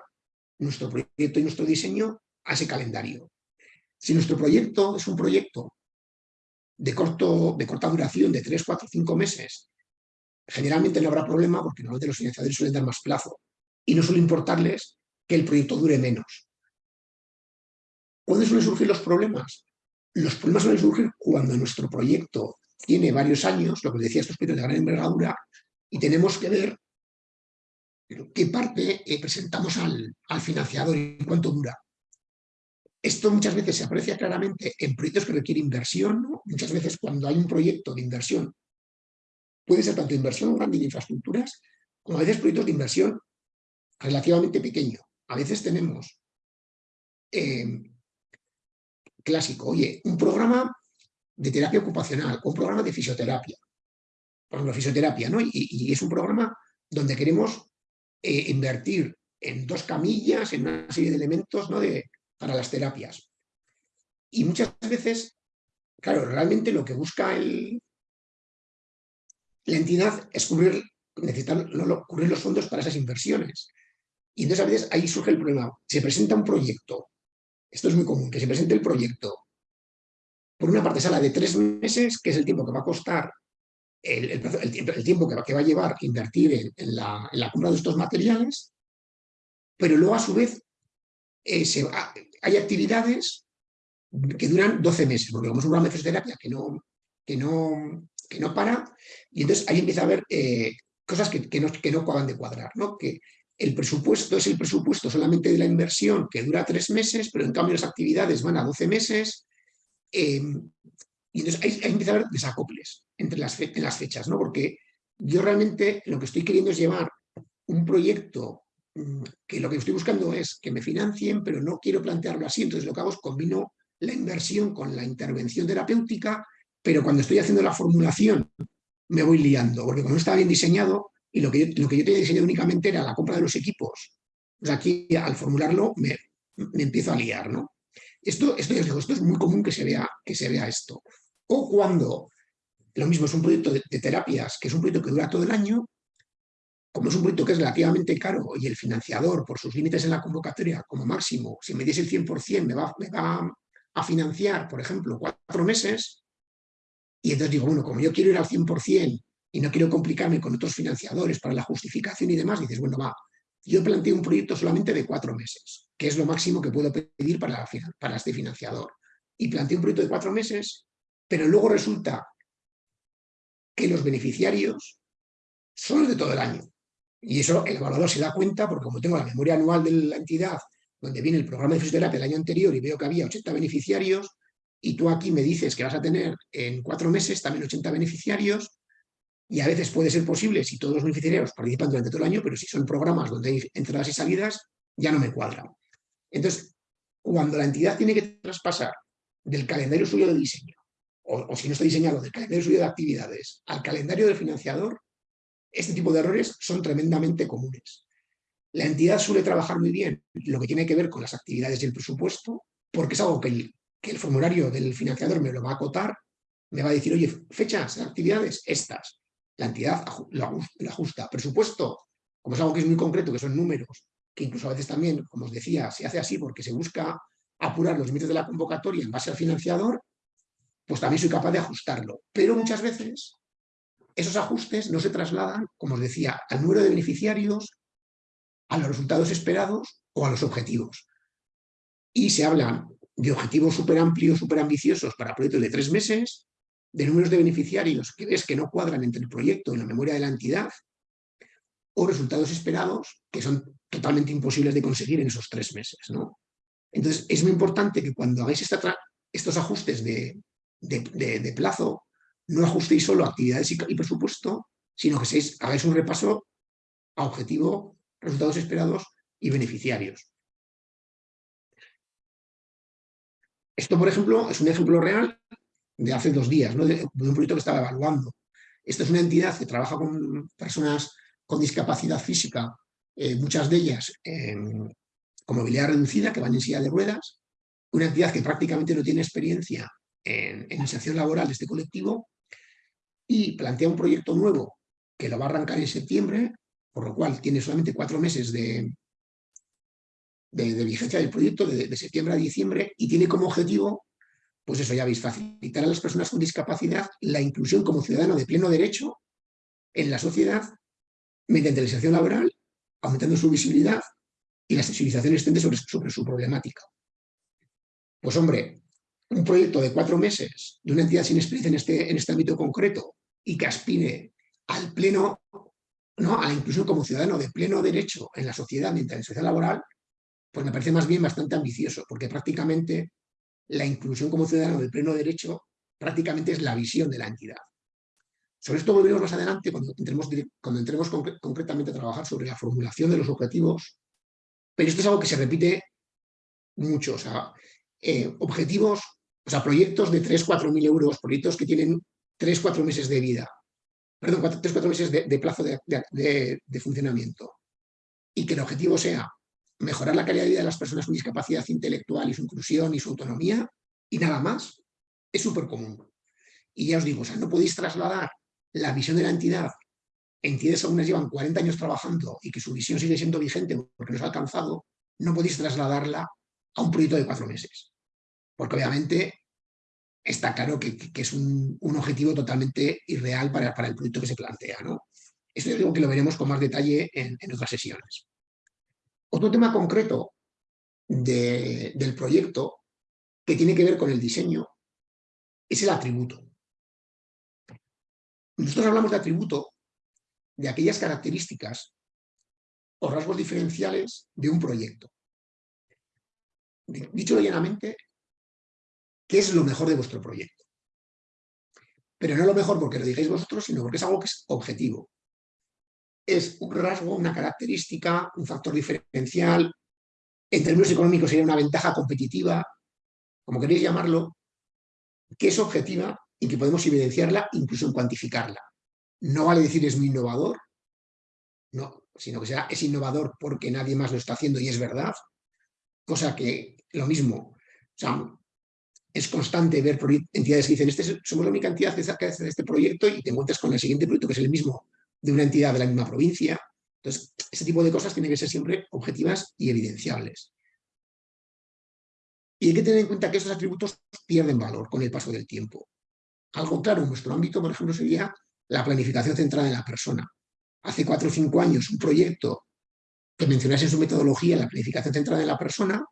nuestro proyecto y nuestro diseño a ese calendario. Si nuestro proyecto es un proyecto de, corto, de corta duración, de 3, 4, 5 meses, generalmente no habrá problema porque normalmente los financiadores suelen dar más plazo y no suele importarles que el proyecto dure menos. ¿Cuándo suelen surgir los problemas? Los problemas suelen surgir cuando nuestro proyecto tiene varios años, lo que decía, estos proyectos de gran envergadura, y tenemos que ver qué parte eh, presentamos al, al financiador y cuánto dura. Esto muchas veces se aprecia claramente en proyectos que requieren inversión. Muchas veces cuando hay un proyecto de inversión, puede ser tanto inversión grande en infraestructuras, como a veces proyectos de inversión relativamente pequeño. A veces tenemos eh, clásico, oye, un programa de terapia ocupacional, un programa de fisioterapia, por ejemplo, fisioterapia, ¿no? Y, es un programa donde queremos eh, invertir en dos camillas, en una serie de elementos ¿no? de, para las terapias. Y muchas veces, claro, realmente lo que busca el, la entidad es cubrir, necesitar cubrir los fondos para esas inversiones. Y entonces a veces ahí surge el problema. Se presenta un proyecto, esto es muy común, que se presente el proyecto por una parte sala de tres meses, que es el tiempo que va a costar, el, el, tiempo que va, que va, a llevar invertir en, la, en la compra de estos materiales, pero luego a su vez eh, hay actividades que duran 12 meses, porque como es un programa de fisioterapia que no, que no, que no para, y entonces ahí empieza a haber eh, cosas que, que, no, que no acaban de cuadrar, ¿no? que el presupuesto es el presupuesto solamente de la inversión que dura tres meses, pero en cambio las actividades van a 12 meses, eh, y entonces ahí, empieza a haber desacoples entre las, en las fechas, ¿no? porque yo realmente lo que estoy queriendo es llevar un proyecto que lo que estoy buscando es que me financien, pero no quiero plantearlo así, entonces lo que hago es combino la inversión con la intervención terapéutica, pero cuando estoy haciendo la formulación me voy liando, porque cuando estaba bien diseñado y lo que yo, lo que yo tenía diseñado únicamente era la compra de los equipos, pues aquí al formularlo me, me empiezo a liar, ¿no? Esto, esto, os digo, esto es muy común que se, vea, que se vea esto. O cuando, lo mismo es un proyecto de terapias, que es un proyecto que dura todo el año, como es un proyecto que es relativamente caro y el financiador, por sus límites en la convocatoria, como máximo, si me diese el 100%, me va, me va a financiar, por ejemplo, cuatro meses, y entonces digo, bueno, como yo quiero ir al 100% y no quiero complicarme con otros financiadores para la justificación y demás, dices, bueno, va, yo planteo un proyecto solamente de cuatro meses, que es lo máximo que puedo pedir para, este financiador. Y planteo un proyecto de cuatro meses, pero luego resulta que los beneficiarios son de todo el año. Y eso el evaluador se da cuenta, porque como tengo la memoria anual de la entidad, donde viene el programa de fisioterapia del año anterior y veo que había 80 beneficiarios, y tú aquí me dices que vas a tener en cuatro meses también 80 beneficiarios, y a veces puede ser posible si todos los beneficiarios participan durante todo el año, pero si son programas donde hay entradas y salidas, ya no me cuadra. Entonces, cuando la entidad tiene que traspasar del calendario suyo de diseño, o, o si no está diseñado, del calendario suyo de actividades, al calendario del financiador, este tipo de errores son tremendamente comunes. La entidad suele trabajar muy bien lo que tiene que ver con las actividades y el presupuesto, porque es algo que el, formulario del financiador me lo va a acotar, me va a decir, oye, fechas, actividades, estas. La entidad lo ajusta. Presupuesto, como es algo que es muy concreto, que son números, que incluso a veces también, como os decía, se hace así porque se busca apurar los límites de la convocatoria en base al financiador, pues también soy capaz de ajustarlo. Pero muchas veces esos ajustes no se trasladan, como os decía, al número de beneficiarios, a los resultados esperados o a los objetivos. Y se hablan de objetivos súper amplios, súper ambiciosos para proyectos de tres meses, de números de beneficiarios que ves que no cuadran entre el proyecto y la memoria de la entidad, o resultados esperados que son totalmente imposibles de conseguir en esos tres meses. ¿no? Entonces, es muy importante que cuando hagáis estos ajustes de, de plazo, no ajustéis solo actividades y, presupuesto, sino que seis, hagáis un repaso a objetivo, resultados esperados y beneficiarios. Esto, por ejemplo, es un ejemplo real de hace dos días, de, un proyecto que estaba evaluando. Esta es una entidad que trabaja con personas con discapacidad física, eh, muchas de ellas con movilidad reducida, que van en silla de ruedas, una entidad que prácticamente no tiene experiencia en, en inserción laboral de este colectivo y plantea un proyecto nuevo que lo va a arrancar en septiembre, por lo cual tiene solamente cuatro meses de, de, vigencia del proyecto, de, septiembre a diciembre, y tiene como objetivo, pues eso ya veis, facilitar a las personas con discapacidad la inclusión como ciudadano de pleno derecho en la sociedad mediante la inserción laboral, aumentando su visibilidad y la sensibilización extendida sobre, sobre su problemática. Pues hombre, un proyecto de cuatro meses de una entidad sin experiencia en este, en este ámbito concreto y que aspire al pleno, ¿no? a la inclusión como ciudadano de pleno derecho en la sociedad mientras en sociedad laboral, pues me parece más bien bastante ambicioso, porque prácticamente la inclusión como ciudadano de pleno derecho prácticamente es la visión de la entidad. Sobre esto volveremos más adelante cuando entremos, cuando entremos concretamente a trabajar sobre la formulación de los objetivos, pero esto es algo que se repite mucho, o sea, eh, objetivos, o sea, proyectos de 3-4 mil euros, proyectos que tienen 3-4 meses de vida, perdón, 3-4 meses de, plazo de funcionamiento, y que el objetivo sea mejorar la calidad de vida de las personas con discapacidad intelectual y su inclusión y su autonomía, y nada más, es súper común. Y ya os digo, o sea, no podéis trasladar la visión de la entidad, entidades algunas llevan 40 años trabajando y que su visión sigue siendo vigente porque no se ha alcanzado, no podéis trasladarla a un proyecto de cuatro meses. Porque obviamente está claro que, es un, objetivo totalmente irreal para, el proyecto que se plantea. ¿no? Esto yo digo que lo veremos con más detalle en, en otras sesiones. Otro tema concreto del proyecto que tiene que ver con el diseño es el atributo. nosotros hablamos de atributo de aquellas características o rasgos diferenciales de un proyecto. Dicho llanamente, ¿qué es lo mejor de vuestro proyecto? Pero no lo mejor porque lo digáis vosotros, sino porque es algo que es objetivo. Es un rasgo, una característica, un factor diferencial. En términos económicos sería una ventaja competitiva, como queréis llamarlo, que es objetiva y que podemos evidenciarla, incluso en cuantificarla. No vale decir es muy innovador, no, sino que sea, es innovador porque nadie más lo está haciendo y es verdad, cosa que lo mismo, es constante ver entidades que dicen, este, somos la única entidad que hace este proyecto y te encuentras con el siguiente proyecto que es el mismo de una entidad de la misma provincia. Entonces, ese tipo de cosas tienen que ser siempre objetivas y evidenciables. Y hay que tener en cuenta que estos atributos pierden valor con el paso del tiempo. Algo claro en nuestro ámbito, por ejemplo, sería la planificación centrada en la persona. Hace cuatro o cinco años un proyecto que mencionase en su metodología la planificación centrada en la persona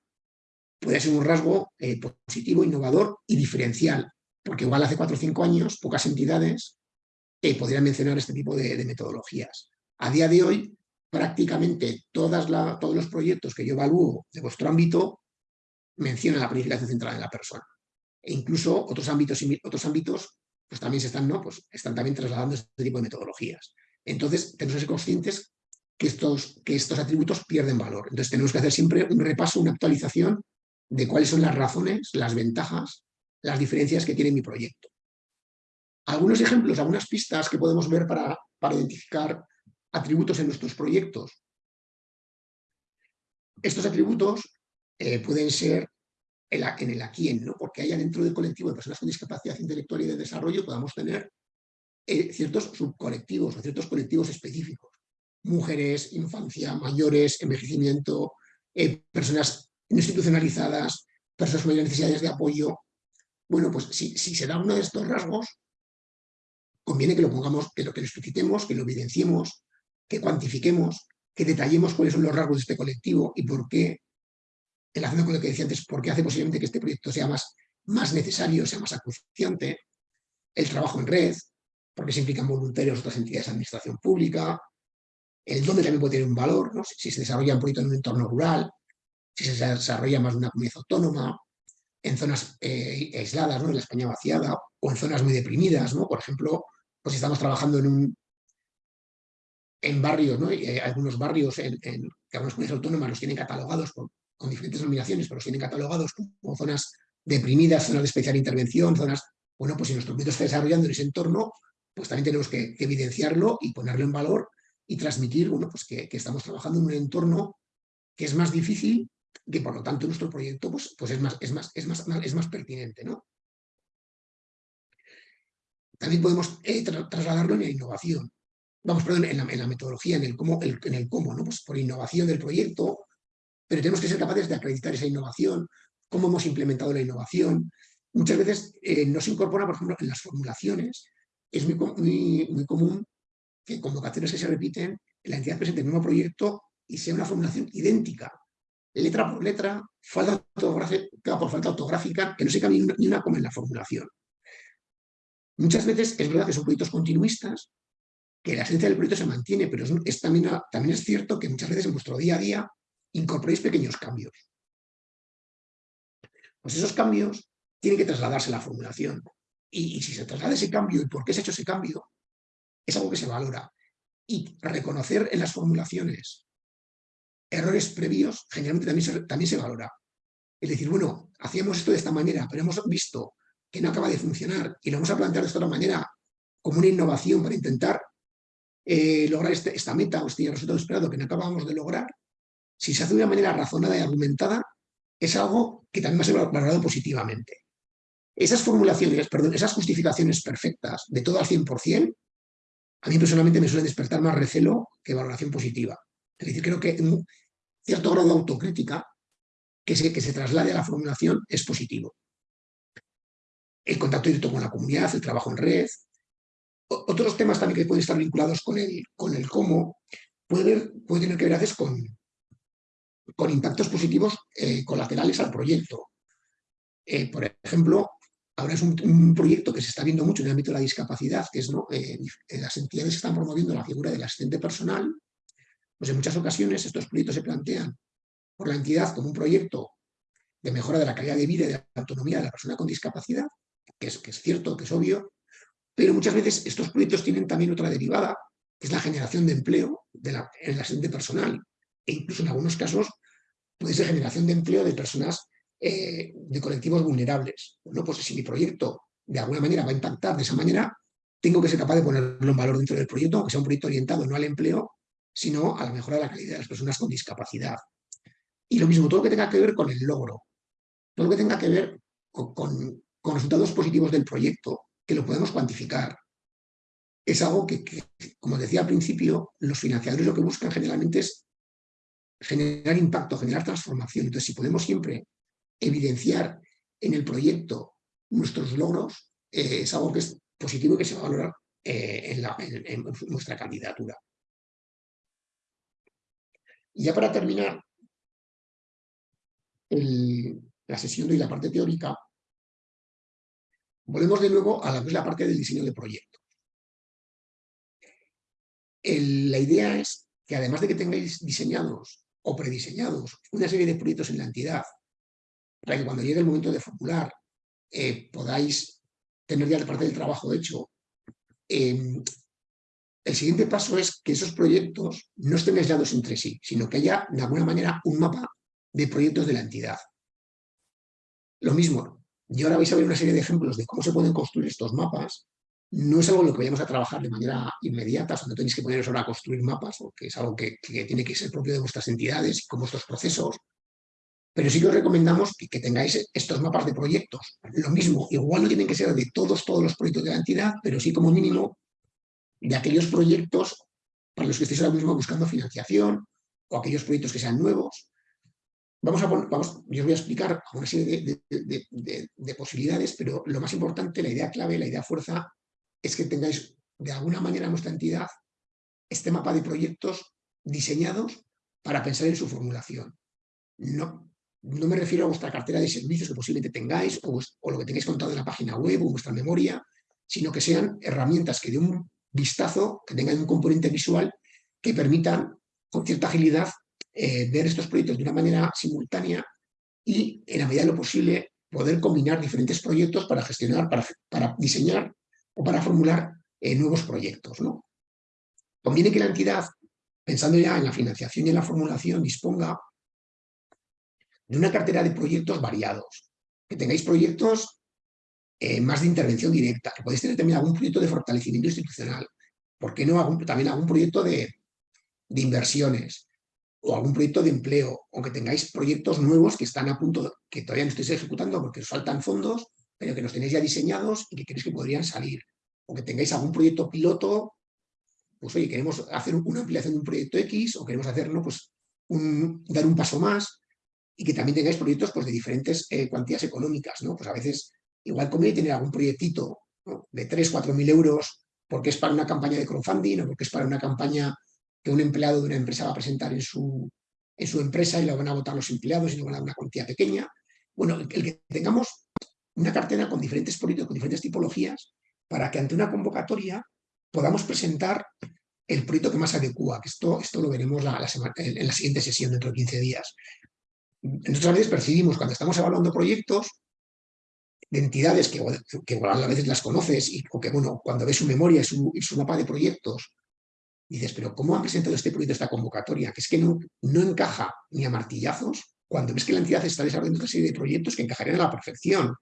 puede ser un rasgo eh, positivo, innovador y diferencial, porque igual hace cuatro o cinco años pocas entidades eh, podrían mencionar este tipo de, metodologías. A día de hoy, prácticamente todos los proyectos que yo evalúo de vuestro ámbito mencionan la planificación centrada en la persona. E incluso otros ámbitos, otros ámbitos pues también se están, ¿no? pues están también trasladando este tipo de metodologías. Entonces, tenemos que ser conscientes que estos, que estos atributos pierden valor. Entonces, tenemos que hacer siempre un repaso, una actualización de cuáles son las razones, las ventajas, las diferencias que tiene mi proyecto. Algunos ejemplos, algunas pistas que podemos ver para, para identificar atributos en nuestros proyectos. Estos atributos eh, pueden ser en el aquí en, ¿no? porque haya dentro del colectivo de personas con discapacidad intelectual y de desarrollo podamos tener eh, ciertos subcolectivos o ciertos colectivos específicos. Mujeres, infancia, mayores, envejecimiento, eh, personas institucionalizadas, personas con necesidades de apoyo. Bueno, pues si, si, se da uno de estos rasgos, conviene que lo pongamos, que lo que lo explicitemos, que lo evidenciemos, que cuantifiquemos, que detallemos cuáles son los rasgos de este colectivo y por qué relación con lo que decía antes, porque hace posiblemente que este proyecto sea más, más necesario, sea más acuciante, el trabajo en red, porque se implican voluntarios otras entidades de administración pública, el dónde también puede tener un valor, ¿no? si, se desarrolla un proyecto en un entorno rural, si se desarrolla más de una comunidad autónoma, en zonas eh, aisladas, ¿no? en la España vaciada, o en zonas muy deprimidas, ¿no? por ejemplo, pues estamos trabajando en un en barrios, ¿no? hay algunos barrios en, que algunas comunidades autónomas los tienen catalogados con diferentes denominaciones, pero los tienen catalogados como zonas deprimidas, zonas de especial intervención, zonas, bueno, pues si nuestro proyecto está desarrollando en ese entorno, pues también tenemos que, evidenciarlo y ponerlo en valor y transmitir, bueno, pues que, estamos trabajando en un entorno que es más difícil, que por lo tanto nuestro proyecto pues, pues es, más, es, más, es, más, es más pertinente, ¿no? También podemos eh, trasladarlo en la innovación. Vamos, perdón, en la, metodología, en el cómo, en el cómo, ¿no? Pues por innovación del proyecto, pero tenemos que ser capaces de acreditar esa innovación, cómo hemos implementado la innovación. Muchas veces eh, no se incorpora, por ejemplo, en las formulaciones. Es muy, muy, común que convocatorias que se repiten, la entidad presente el mismo proyecto y sea una formulación idéntica, letra por letra, falta ortográfica por falta ortográfica, que no se cambie ni una como en la formulación. Muchas veces es verdad que son proyectos continuistas, que la esencia del proyecto se mantiene, pero es, también, es cierto que muchas veces en vuestro día a día incorporéis pequeños cambios. Pues esos cambios tienen que trasladarse a la formulación. Y, si se traslada ese cambio y por qué se ha hecho ese cambio, es algo que se valora. Y reconocer en las formulaciones errores previos, generalmente también se, también se valora. Es decir, bueno, hacíamos esto de esta manera, pero hemos visto que no acaba de funcionar y lo vamos a plantear de esta otra manera como una innovación para intentar eh, lograr este, esta meta o este resultado esperado que no acabamos de lograr, si se hace de una manera razonada y argumentada, es algo que también va a ser valorado positivamente. Esas formulaciones, perdón, esas justificaciones perfectas de todo al 100%, a mí personalmente me suelen despertar más recelo que valoración positiva. Es decir, creo que un cierto grado de autocrítica que se, que se traslade a la formulación es positivo. El contacto directo con la comunidad, el trabajo en red, otros temas también que pueden estar vinculados con el, con el cómo, puede, puede tener que ver a veces con, con impactos positivos eh, colaterales al proyecto. Eh, por ejemplo, Ahora es un, proyecto que se está viendo mucho en el ámbito de la discapacidad, que es ¿no? Eh, las entidades están promoviendo la figura del asistente personal, pues en muchas ocasiones estos proyectos se plantean por la entidad como un proyecto de mejora de la calidad de vida y de la autonomía de la persona con discapacidad, que es, que es cierto, que es obvio, pero muchas veces estos proyectos tienen también otra derivada, que es la generación de empleo la, en el asistente personal, e incluso en algunos casos puede ser generación de empleo de personas eh, de colectivos vulnerables. Bueno, pues si mi proyecto de alguna manera va a impactar de esa manera, tengo que ser capaz de ponerlo en valor dentro del proyecto, aunque sea un proyecto orientado no al empleo, sino a la mejora de la calidad de las personas con discapacidad. Y lo mismo, todo lo que tenga que ver con el logro, todo lo que tenga que ver con, resultados positivos del proyecto, que lo podemos cuantificar. Es algo que, como decía al principio, los financiadores lo que buscan generalmente es generar impacto, generar transformación. Entonces, si podemos siempre evidenciar en el proyecto nuestros logros eh, es algo que es positivo y que se va a valorar eh, en, nuestra candidatura. Y ya para terminar la sesión y la parte teórica, volvemos de nuevo a la, la parte del diseño de proyecto. la idea es que además de que tengáis diseñados o prediseñados una serie de proyectos en la entidad para que cuando llegue el momento de formular eh, podáis tener ya parte del trabajo hecho. Em, el siguiente paso es que esos proyectos no estén aislados entre sí, sino que haya de alguna manera un mapa de proyectos de la entidad. Lo mismo, y ahora vais a ver una serie de ejemplos de cómo se pueden construir estos mapas. No es algo en lo que vayamos a trabajar de manera inmediata, o no tenéis que poneros ahora a construir mapas, porque es algo que, que tiene que ser propio de vuestras entidades y con vuestros procesos, pero sí que os recomendamos que, tengáis estos mapas de proyectos. Lo mismo, igual no tienen que ser de todos, todos los proyectos de la entidad, pero sí como mínimo de aquellos proyectos para los que estéis ahora mismo buscando financiación o aquellos proyectos que sean nuevos. Vamos a vamos, yo os voy a explicar una serie de, posibilidades, pero lo más importante, la idea clave, la idea fuerza, es que tengáis de alguna manera en vuestra entidad este mapa de proyectos diseñados para pensar en su formulación. No, no me refiero a vuestra cartera de servicios que posiblemente tengáis o, lo que tengáis contado en la página web o vuestra memoria, sino que sean herramientas que den un vistazo, que tengan un componente visual que permitan con cierta agilidad eh, ver estos proyectos de una manera simultánea y en la medida de lo posible poder combinar diferentes proyectos para gestionar, para, diseñar o para formular eh, nuevos proyectos. ¿no? Conviene que la entidad, pensando ya en la financiación y en la formulación, disponga de una cartera de proyectos variados, que tengáis proyectos eh, más de intervención directa, que podéis tener también algún proyecto de fortalecimiento institucional, ¿por qué no también algún proyecto de, inversiones o algún proyecto de empleo, o que tengáis proyectos nuevos que están a punto, que todavía no estáis ejecutando porque os faltan fondos, pero que los tenéis ya diseñados y que creéis que podrían salir, o que tengáis algún proyecto piloto, pues oye, queremos hacer una ampliación de un proyecto X, o queremos hacerlo, pues dar un paso más, y que también tengáis proyectos pues, de diferentes eh, cuantías económicas. ¿no? Pues a veces igual conviene tener algún proyectito de 3, 4 mil euros porque es para una campaña de crowdfunding o porque es para una campaña que un empleado de una empresa va a presentar en su, en su empresa y lo van a votar los empleados y no van a dar una cuantía pequeña. Bueno, el, que tengamos una cartera con diferentes proyectos, con diferentes tipologías, para que ante una convocatoria podamos presentar el proyecto que más adecua, que esto, esto lo veremos en la siguiente sesión dentro de 15 días. Entonces a veces percibimos cuando estamos evaluando proyectos de entidades que, que a veces las conoces y, o que bueno, cuando ves su memoria y su, mapa de proyectos, dices, pero ¿cómo han presentado este proyecto, esta convocatoria? Que es que no, no encaja ni a martillazos cuando ves que la entidad está desarrollando una serie de proyectos que encajarían a la perfección.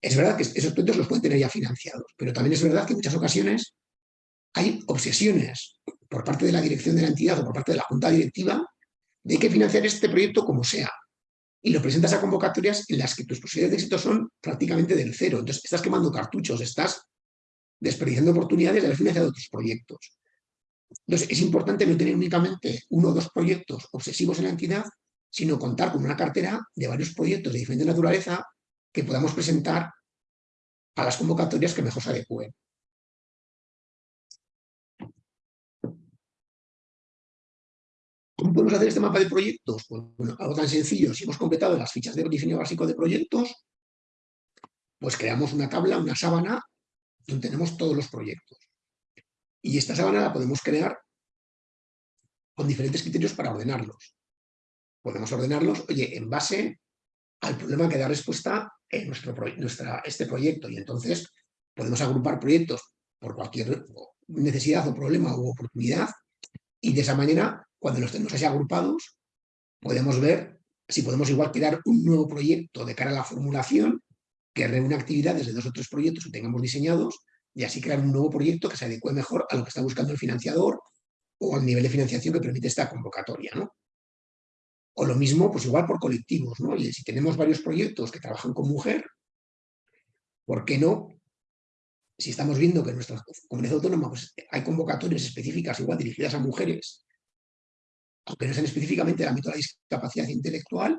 Es verdad que esos proyectos los pueden tener ya financiados, pero también es verdad que en muchas ocasiones hay obsesiones por parte de la dirección de la entidad o por parte de la junta directiva de que financiar este proyecto como sea. Y lo presentas a convocatorias en las que tus posibilidades de éxito son prácticamente del cero. Entonces estás quemando cartuchos, estás desperdiciando oportunidades de haber financiado tus proyectos. Entonces es importante no tener únicamente uno o dos proyectos obsesivos en la entidad, sino contar con una cartera de varios proyectos de diferente naturaleza que podamos presentar a las convocatorias que mejor se adecúen. ¿Cómo podemos hacer este mapa de proyectos? Pues, bueno, algo tan sencillo, si hemos completado las fichas de diseño básico de proyectos, pues creamos una tabla, una sábana, donde tenemos todos los proyectos. Y esta sábana la podemos crear con diferentes criterios para ordenarlos. Podemos ordenarlos, oye, en base al problema que da respuesta nuestro, nuestra, este proyecto. Y entonces podemos agrupar proyectos por cualquier necesidad o problema u oportunidad y de esa manera, cuando los tenemos así agrupados, podemos ver si podemos igual crear un nuevo proyecto de cara a la formulación que reúne actividades de dos o tres proyectos que tengamos diseñados y así crear un nuevo proyecto que se adecue mejor a lo que está buscando el financiador o al nivel de financiación que permite esta convocatoria. ¿no? O lo mismo, pues igual por colectivos. ¿no? Si tenemos varios proyectos que trabajan con mujer, ¿por qué no? Si estamos viendo que en nuestra comunidad autónoma pues, hay convocatorias específicas igual dirigidas a mujeres, sean específicamente del ámbito de la discapacidad intelectual,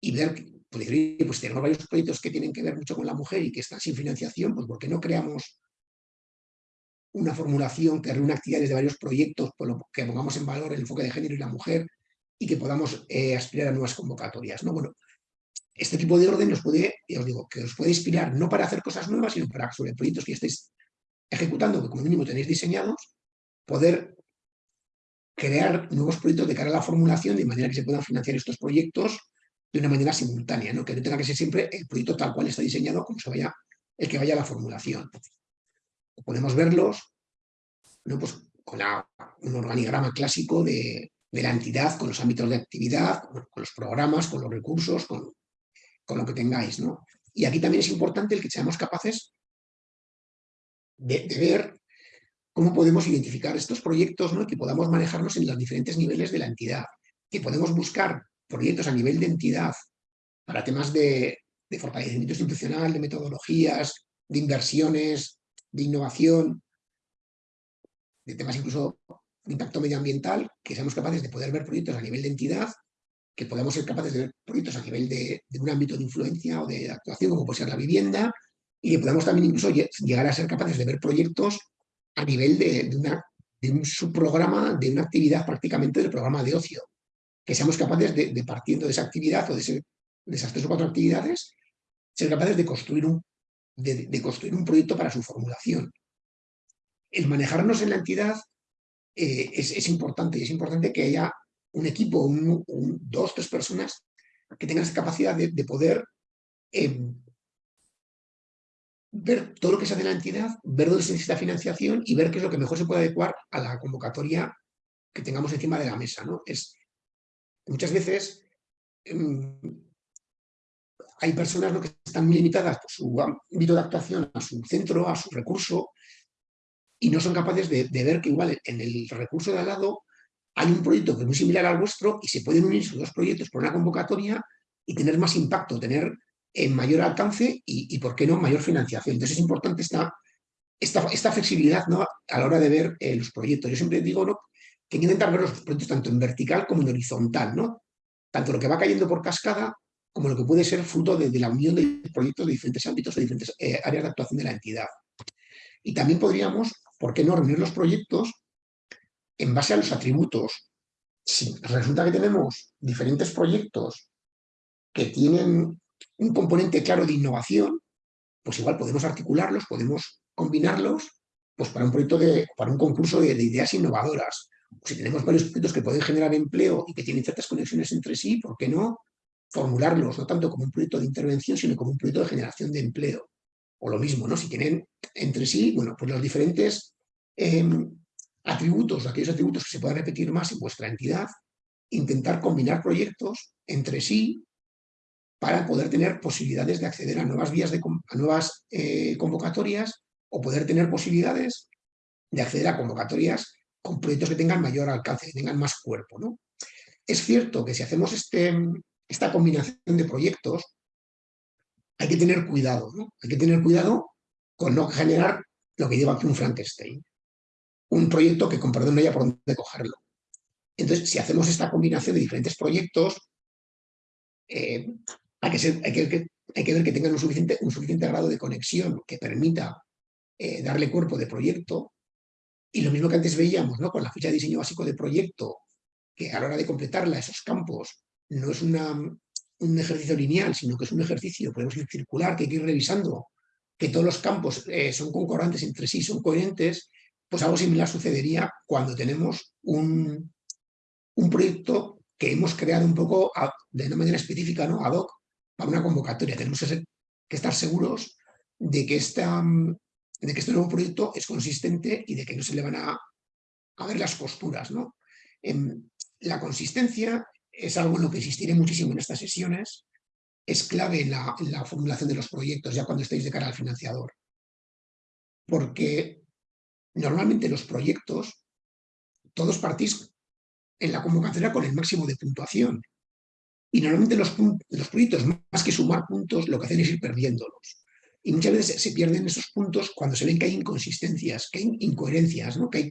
y ver, pues, pues tenemos varios proyectos que tienen que ver mucho con la mujer y que están sin financiación, pues ¿por qué no creamos una formulación que reúna actividades de varios proyectos, por lo que pongamos en valor el enfoque de género y la mujer y que podamos eh, aspirar a nuevas convocatorias. ¿no? Bueno, este tipo de orden nos puede, os digo, que os puede inspirar no para hacer cosas nuevas, sino para sobre proyectos que estéis ejecutando, que como mínimo tenéis diseñados, poder crear nuevos proyectos de cara a la formulación de manera que se puedan financiar estos proyectos de una manera simultánea, ¿no? que no tenga que ser siempre el proyecto tal cual está diseñado como se vaya, el que vaya a la formulación. Podemos verlos ¿no? pues con un organigrama clásico de, la entidad, con los ámbitos de actividad, con, los programas, con los recursos, con, lo que tengáis. ¿no? Y aquí también es importante el que seamos capaces de, ver cómo podemos identificar estos proyectos ¿no? que podamos manejarlos en los diferentes niveles de la entidad, que podemos buscar proyectos a nivel de entidad para temas de, fortalecimiento institucional, de metodologías, de inversiones, de innovación, de temas incluso de impacto medioambiental, que seamos capaces de poder ver proyectos a nivel de entidad, que podamos ser capaces de ver proyectos a nivel de, un ámbito de influencia o de actuación, como puede ser la vivienda, y que podamos también incluso llegar a ser capaces de ver proyectos a nivel de, de un subprograma, de una actividad prácticamente del programa de ocio que seamos capaces de, partiendo de esa actividad o de, esas tres o cuatro actividades, ser capaces de construir, un, de, construir un proyecto para su formulación. El manejarnos en la entidad eh, es, importante y es importante que haya un equipo, dos, tres personas que tengan esa capacidad de, poder em, ver todo lo que se hace en la entidad, ver dónde se necesita financiación y ver qué es lo que mejor se puede adecuar a la convocatoria que tengamos encima de la mesa. ¿no? Es, Muchas veces em, hay personas que están muy limitadas por su ámbito de actuación, a su centro, a su recurso, y no son capaces de, ver que igual en el recurso de al lado hay un proyecto que es muy similar al vuestro y se pueden unir sus dos proyectos por una convocatoria y tener más impacto, tener eh, mayor alcance y, ¿por qué no?, mayor financiación. Entonces es importante esta, esta, flexibilidad ¿no? a la hora de ver eh, los proyectos. Yo siempre digo ¿no? que hay que intentar ver los proyectos tanto en vertical como en horizontal, ¿no? Tanto lo que va cayendo por cascada como lo que puede ser fruto de, la unión de proyectos de diferentes ámbitos, de diferentes eh, áreas de actuación de la entidad. Y también podríamos, ¿por qué no reunir los proyectos en base a los atributos? Si resulta que tenemos diferentes proyectos que tienen un componente claro de innovación, pues igual podemos articularlos, podemos combinarlos pues para un proyecto de, para un concurso de ideas innovadoras, si tenemos varios proyectos que pueden generar empleo y que tienen ciertas conexiones entre sí, ¿por qué no formularlos no tanto como un proyecto de intervención, sino como un proyecto de generación de empleo? O lo mismo, ¿no? Si tienen entre sí, bueno, pues los diferentes em, atributos, aquellos atributos que se puedan repetir más en vuestra entidad, intentar combinar proyectos entre sí para poder tener posibilidades de acceder a nuevas vías, de, a nuevas eh, convocatorias o poder tener posibilidades de acceder a convocatorias con proyectos que tengan mayor alcance, que tengan más cuerpo. ¿no? Es cierto que si hacemos este, esta combinación de proyectos, hay que tener cuidado, ¿no? Hay que tener cuidado con no generar lo que lleva aquí un Frankenstein. Un proyecto que con perdón no haya por dónde cogerlo. Entonces, si hacemos esta combinación de diferentes proyectos, eh, hay, que ver que tengan un suficiente, grado de conexión que permita eh, darle cuerpo de proyecto y lo mismo que antes veíamos, ¿no? Con la ficha de diseño básico de proyecto, que a la hora de completarla, esos campos, no es un ejercicio lineal, sino que es un ejercicio, podemos ir circular, que hay que ir revisando, que todos los campos eh, son concordantes entre sí, son coherentes, pues algo similar sucedería cuando tenemos un, un proyecto que hemos creado un poco de una manera específica, ¿no? ad hoc, para una convocatoria. Tenemos que estar seguros de que, este nuevo proyecto es consistente y de que no se le van a, a ver las posturas. ¿no? la consistencia es algo en lo que insistiré muchísimo en estas sesiones, es clave en la, en la formulación de los proyectos, ya cuando estéis de cara al financiador. Porque normalmente los proyectos, todos partís en la convocatoria con el máximo de puntuación. Y normalmente los, los proyectos, más que sumar puntos, lo que hacen es ir perdiéndolos. Y muchas veces se pierden esos puntos cuando se ven que hay inconsistencias, que hay incoherencias, ¿no? que hay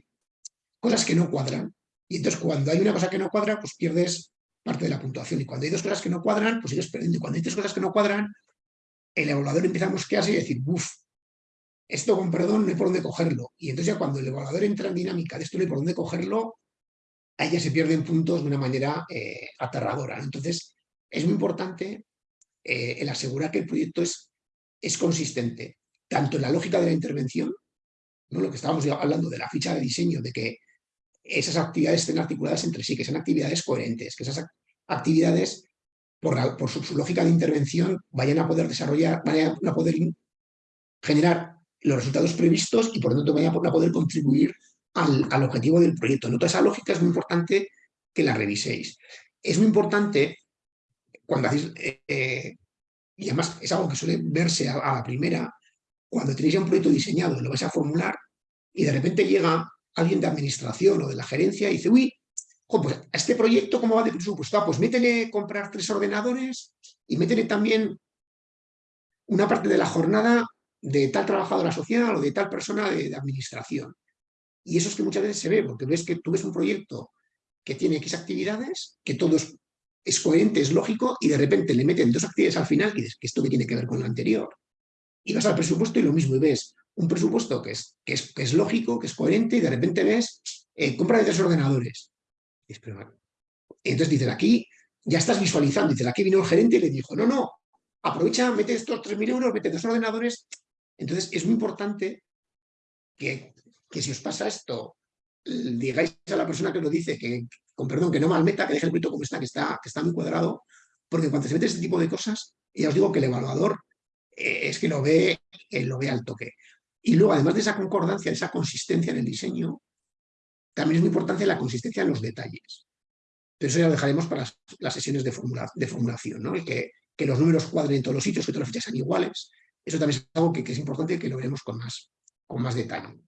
cosas que no cuadran. Y entonces cuando hay una cosa que no cuadra, pues pierdes parte de la puntuación. Y cuando hay dos cosas que no cuadran, pues sigues perdiendo. Y cuando hay tres cosas que no cuadran, el evaluador empieza a mosquearse y decir, uff, esto con perdón no hay por dónde cogerlo. Y entonces ya cuando el evaluador entra en dinámica de esto no hay por dónde cogerlo, ahí ya se pierden puntos de una manera eh, aterradora. Entonces, es muy importante eh, el asegurar que el proyecto es, es consistente, tanto en la lógica de la intervención, ¿no? lo que estábamos hablando de la ficha de diseño, de que esas actividades estén articuladas entre sí, que sean actividades coherentes, que esas actividades, por, por su, lógica de intervención, vayan a poder desarrollar, vayan a poder generar los resultados previstos y por lo tanto vayan a poder contribuir al, objetivo del proyecto. En toda esa lógica es muy importante que la reviséis. Es muy importante cuando hacéis, eh, eh, y además es algo que suele verse a, la primera, cuando tenéis ya un proyecto diseñado, lo vais a formular y de repente llega alguien de administración o de la gerencia y dice, uy, pues a este proyecto, ¿cómo va de presupuesto? Ah, pues métele comprar tres ordenadores y métele también una parte de la jornada de tal trabajadora social o de tal persona de administración. Y eso es que muchas veces se ve, porque ves que tú ves un proyecto que tiene X actividades, que todo es, coherente, es lógico, y de repente le meten dos actividades al final y dices que esto que tiene que ver con lo anterior. Y vas al presupuesto y lo mismo, y ves un presupuesto que es, que es, que es lógico, que es coherente, y de repente ves eh, compra de tres ordenadores. Y entonces dices, aquí ya estás visualizando, dices, aquí vino el gerente y le dijo, no, no, aprovecha, mete estos 3.000 euros, mete dos ordenadores. Entonces es muy importante que que si os pasa esto, digáis a la persona que lo dice, que con perdón, que no malmeta, que deje el proyecto como está, que está, que está muy cuadrado, porque cuando se mete este tipo de cosas, ya os digo que el evaluador eh, es que lo ve, eh, lo ve al toque. Y luego, además de esa concordancia, de esa consistencia en el diseño, también es muy importante la consistencia en los detalles. Pero eso ya lo dejaremos para las, sesiones de, formulación, ¿no? que, que, los números cuadren en todos los sitios, que todas las fichas sean iguales. Eso también es algo que, que es importante y que lo veremos con más, con más detalle.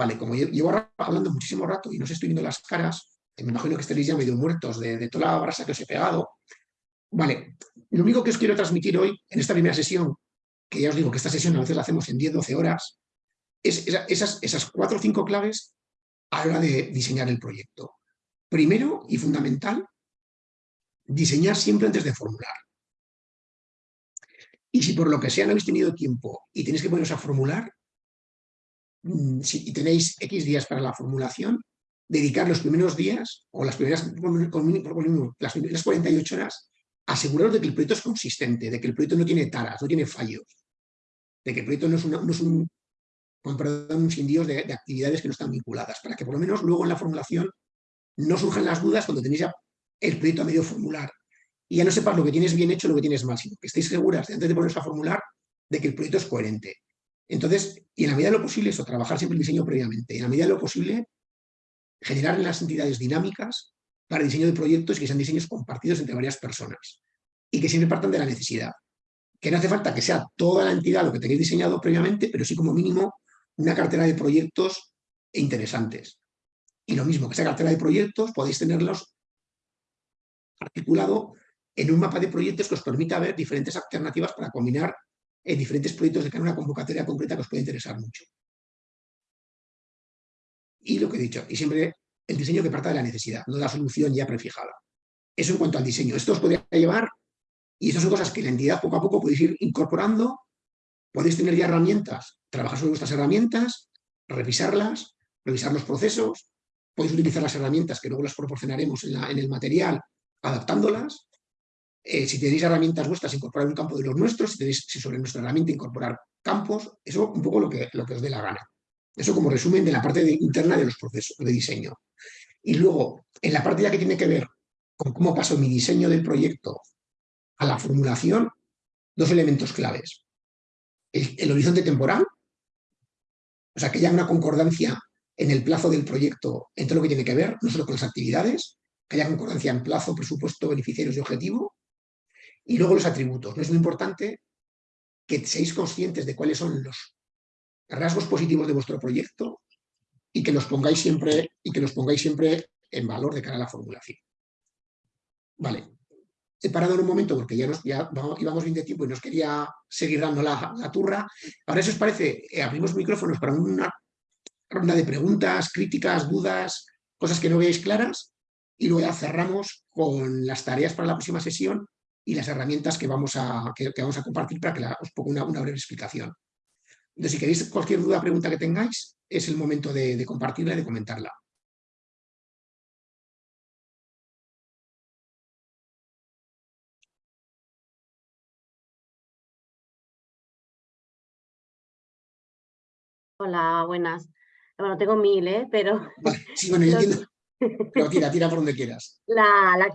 Vale, como llevo hablando muchísimo rato y no os estoy viendo las caras, me imagino que estaréis ya medio muertos de, toda la brasa que os he pegado. Vale, lo único que os quiero transmitir hoy, en esta primera sesión, que ya os digo que esta sesión a veces la hacemos en 10-12 horas, es esas, esas cuatro o cinco claves a la hora de diseñar el proyecto. Primero y fundamental, diseñar siempre antes de formular. Y si por lo que sea no habéis tenido tiempo y tenéis que poneros a formular, si tenéis X días para la formulación, dedicar los primeros días o las primeras, las primeras 48 horas a aseguraros de que el proyecto es consistente, de que el proyecto no tiene taras, no tiene fallos, de que el proyecto no es, es un, perdón, un sin de, de, actividades que no están vinculadas, para que por lo menos luego en la formulación no surjan las dudas cuando tenéis ya el proyecto a medio formular. Y ya no sepas lo que tienes bien hecho lo que tienes mal, sino que estéis seguras, antes de poneros a formular, de que el proyecto es coherente, entonces, y en la medida de lo posible, eso, trabajar siempre el diseño previamente, y en la medida de lo posible, generar en las entidades dinámicas para el diseño de proyectos y que sean diseños compartidos entre varias personas y que siempre partan de la necesidad. Que no hace falta que sea toda la entidad lo que tenéis diseñado previamente, pero sí como mínimo una cartera de proyectos interesantes. Y lo mismo, que esa cartera de proyectos podéis tenerlos articulado en un mapa de proyectos que os permita ver diferentes alternativas para combinar en diferentes proyectos de cara a una convocatoria concreta que os puede interesar mucho. Y lo que he dicho, y siempre el diseño que parta de la necesidad, no de la solución ya prefijada. Eso en cuanto al diseño. Esto os podría llevar, y estas son cosas que la entidad poco a poco podéis ir incorporando, podéis tener ya herramientas, trabajar sobre vuestras herramientas, revisarlas, revisar los procesos, podéis utilizar las herramientas que luego las proporcionaremos en, en el material, adaptándolas, eh, si tenéis herramientas vuestras, incorporar un campo de los nuestros, si tenéis sobre nuestra herramienta incorporar campos, eso un poco lo que, os dé la gana. Eso como resumen de la parte interna de los procesos de diseño. Y luego, en la parte ya que tiene que ver con cómo paso mi diseño del proyecto a la formulación, dos elementos claves. El, horizonte temporal, o sea, que haya una concordancia en el plazo del proyecto entre lo que tiene que ver, no solo con las actividades, que haya concordancia en plazo, presupuesto, beneficiarios y objetivo, y luego los atributos. No es muy importante que seáis conscientes de cuáles son los rasgos positivos de vuestro proyecto y que los pongáis siempre, y que los pongáis siempre en valor de cara a la formulación. Vale. He parado en un momento porque ya, nos, ya íbamos bien de tiempo y nos quería seguir dando la, turra. Ahora, si os parece, eh, abrimos micrófonos para una ronda de preguntas, críticas, dudas, cosas que no veáis claras y luego ya cerramos con las tareas para la próxima sesión y las herramientas que vamos a, que, vamos a compartir para que os ponga una, breve explicación. Entonces, si queréis cualquier duda o pregunta que tengáis, es el momento de, compartirla y de comentarla. Hola, buenas. Bueno, tengo mil, ¿eh? Pero... sí, bueno, yo entiendo. Pero tira, tira por donde quieras.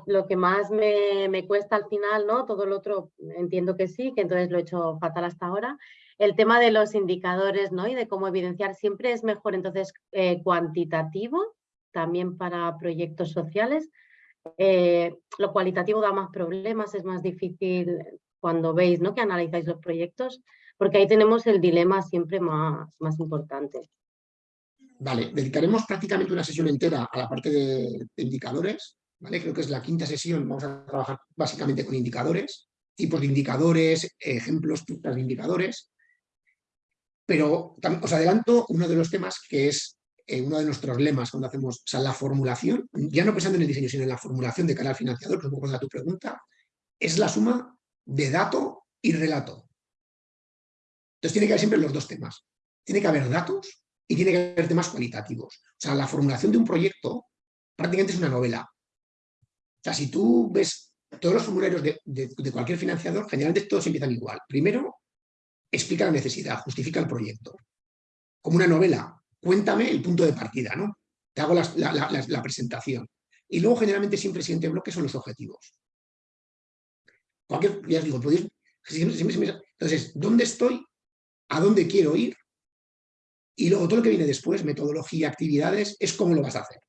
lo que más me, me, cuesta al final, ¿no? Todo lo otro entiendo que sí, que entonces lo he hecho fatal hasta ahora, el tema de los indicadores ¿no? y de cómo evidenciar siempre es mejor entonces eh, cuantitativo también para proyectos sociales. Eh, lo cualitativo da más problemas, es más difícil cuando veis ¿no? que analizáis los proyectos, porque ahí tenemos el dilema siempre más, más importante. Vale, dedicaremos prácticamente una sesión entera a la parte de, indicadores, ¿vale? Creo que es la quinta sesión, vamos a trabajar básicamente con indicadores, tipos de indicadores, ejemplos, de indicadores, pero os adelanto uno de los temas que es eh, uno de nuestros lemas cuando hacemos la formulación, ya no pensando en el diseño, sino en la formulación de cara al financiador, que es un poco de tu pregunta, es la suma de dato y relato. Entonces tiene que haber siempre los dos temas. Tiene que haber datos y tiene que haber temas cualitativos. O sea, la formulación de un proyecto prácticamente es una novela. O sea, si tú ves todos los formularios de, de cualquier financiador, generalmente todos empiezan igual. Primero, explica la necesidad, justifica el proyecto. Como una novela, cuéntame el punto de partida, ¿no? Te hago la, presentación. Y luego generalmente siempre el siguiente bloque son los objetivos. Cualquier, ya os digo. Entonces, ¿dónde estoy? ¿A dónde quiero ir? Y luego todo lo que viene después, metodología, actividades, es cómo lo vas a hacer.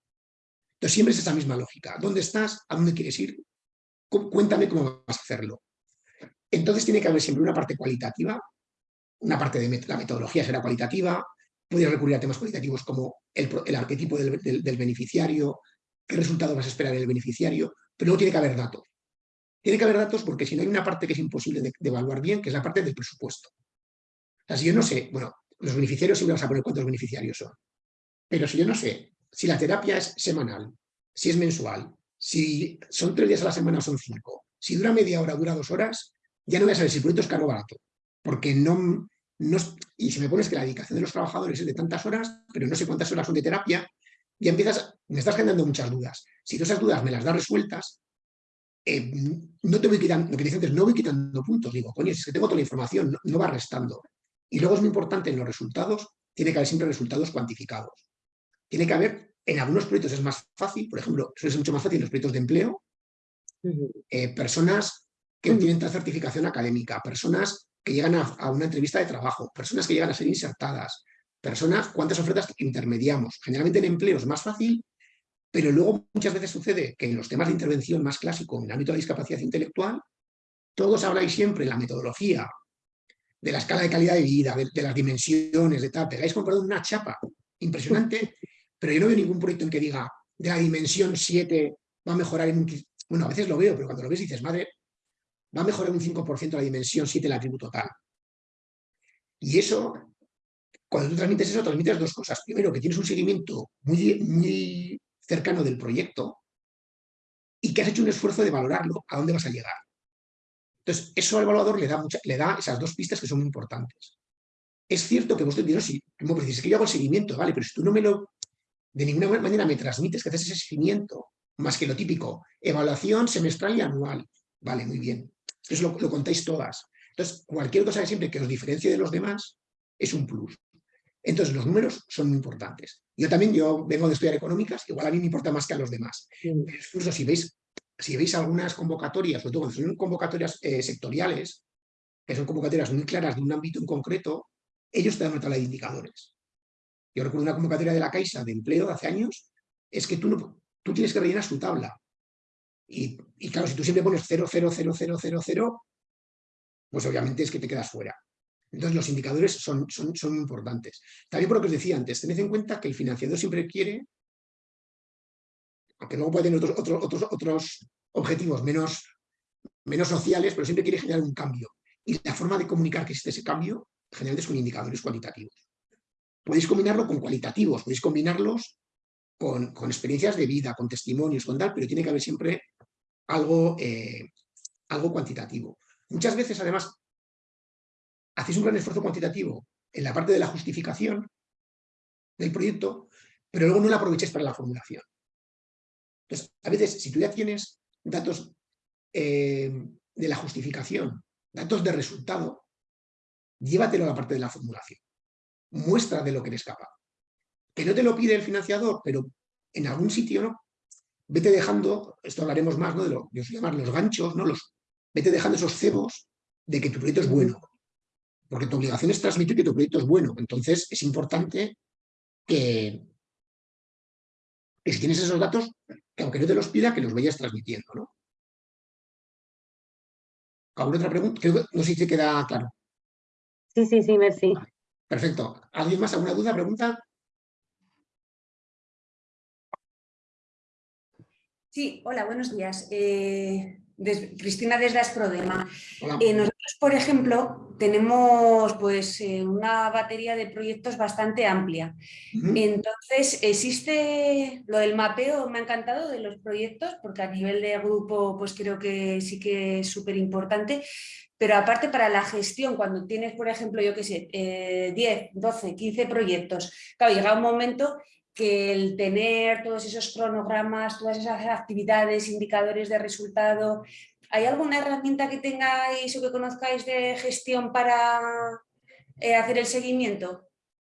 Entonces siempre es esa misma lógica. ¿Dónde estás? ¿A dónde quieres ir? Cuéntame cómo vas a hacerlo. Entonces tiene que haber siempre una parte cualitativa una parte de la metodología será cualitativa, puedes recurrir a temas cualitativos como el, arquetipo del, beneficiario, qué resultado vas a esperar del beneficiario, pero luego tiene que haber datos. Tiene que haber datos porque si no hay una parte que es imposible de, evaluar bien, que es la parte del presupuesto. O sea, si yo no sé, bueno, los beneficiarios siempre vas a poner cuántos beneficiarios son, pero si yo no sé si la terapia es semanal, si es mensual, si son tres días a la semana son cinco, si dura media hora, dura dos horas, ya no voy a saber si el proyecto es caro o barato porque no, no, y si me pones que la dedicación de los trabajadores es de tantas horas, pero no sé cuántas horas son de terapia, ya empiezas, me estás generando muchas dudas. Si todas esas dudas me las das resueltas, eh, no te voy quitando, lo que dicen es no voy quitando puntos, digo, coño, es que tengo toda la información, no, va restando. Y luego es muy importante en los resultados, tiene que haber siempre resultados cuantificados. Tiene que haber, en algunos proyectos es más fácil, por ejemplo, eso es mucho más fácil en los proyectos de empleo, eh, personas que tienen certificación académica, personas que llegan a, una entrevista de trabajo, personas que llegan a ser insertadas, personas, cuántas ofertas intermediamos. Generalmente en empleo es más fácil, pero luego muchas veces sucede que en los temas de intervención más clásicos, en el ámbito de discapacidad intelectual, todos habláis siempre la metodología, de la escala de calidad de vida, de, las dimensiones, de tal, pegáis comprado una chapa impresionante, pero yo no veo ningún proyecto en que diga de la dimensión 7 va a mejorar en un... Bueno, a veces lo veo, pero cuando lo ves dices, madre, va a mejorar un 5% la dimensión 7 del atributo total. Y eso, cuando tú transmites eso, transmites dos cosas. Primero, que tienes un seguimiento muy, muy cercano del proyecto y que has hecho un esfuerzo de valorarlo, a dónde vas a llegar. Entonces, eso al evaluador le da, le da esas dos pistas que son muy importantes. Es cierto que vos te dirás, si como dices, que yo hago el seguimiento, vale, pero si tú no me lo, de ninguna manera me transmites que haces ese seguimiento, más que lo típico, evaluación semestral y anual, Vale, muy bien. Eso lo, lo contáis todas. Entonces, cualquier cosa que siempre que os diferencie de los demás es un plus. Entonces, los números son muy importantes. Yo también, yo vengo de estudiar económicas, igual a mí me importa más que a los demás. Incluso si veis, si veis algunas convocatorias, sobre todo cuando son convocatorias eh, sectoriales, que son convocatorias muy claras de un ámbito en concreto, ellos te dan una tabla de indicadores. Yo recuerdo una convocatoria de la Caixa de empleo de hace años, es que tú, no, tú tienes que rellenar su tabla. Y, claro, si tú siempre pones 0, 0, 0, 0, 0, 0, pues obviamente es que te quedas fuera. Entonces los indicadores son, son, son importantes. También por lo que os decía antes, tened en cuenta que el financiador siempre quiere, aunque luego puede tener otros, otros, otros, otros objetivos menos, menos sociales, pero siempre quiere generar un cambio. Y la forma de comunicar que existe ese cambio, generalmente es con indicadores cualitativos. Podéis combinarlo con cualitativos, podéis combinarlos con, con experiencias de vida, con testimonios, con tal, pero tiene que haber siempre algo, eh, algo cuantitativo. Muchas veces, además, hacéis un gran esfuerzo cuantitativo en la parte de la justificación del proyecto, pero luego no la aprovecháis para la formulación. Entonces, a veces, si tú ya tienes datos eh, de la justificación, datos de resultado, llévatelo a la parte de la formulación. Muestra de lo que eres capaz. Que no te lo pide el financiador, pero en algún sitio, ¿no? Vete dejando, esto hablaremos más, ¿no? De lo que os llamar los ganchos, ¿no? Los, vete dejando esos cebos de que tu proyecto es bueno, porque tu obligación es transmitir que tu proyecto es bueno. Entonces, es importante que, que si tienes esos datos, que aunque no te los pida, que los vayas transmitiendo. ¿no? ¿Alguna otra pregunta? no sé si te queda claro. Sí, sí, sí, merci. Perfecto. ¿Alguien más? ¿Alguna duda, pregunta? Sí, hola, buenos días. Eh, Cristina desde Asprodema. Eh, nosotros, por ejemplo, tenemos pues, eh, una batería de proyectos bastante amplia. Entonces, existe lo del mapeo, me ha encantado de los proyectos, porque a nivel de grupo pues creo que sí que es súper importante. Pero aparte para la gestión, cuando tienes, por ejemplo, yo qué sé, 10, 12, 15 proyectos, claro, llega un momento que el tener todos esos cronogramas, todas esas actividades, indicadores de resultado, ¿hay alguna herramienta que tengáis o que conozcáis de gestión para eh, hacer el seguimiento?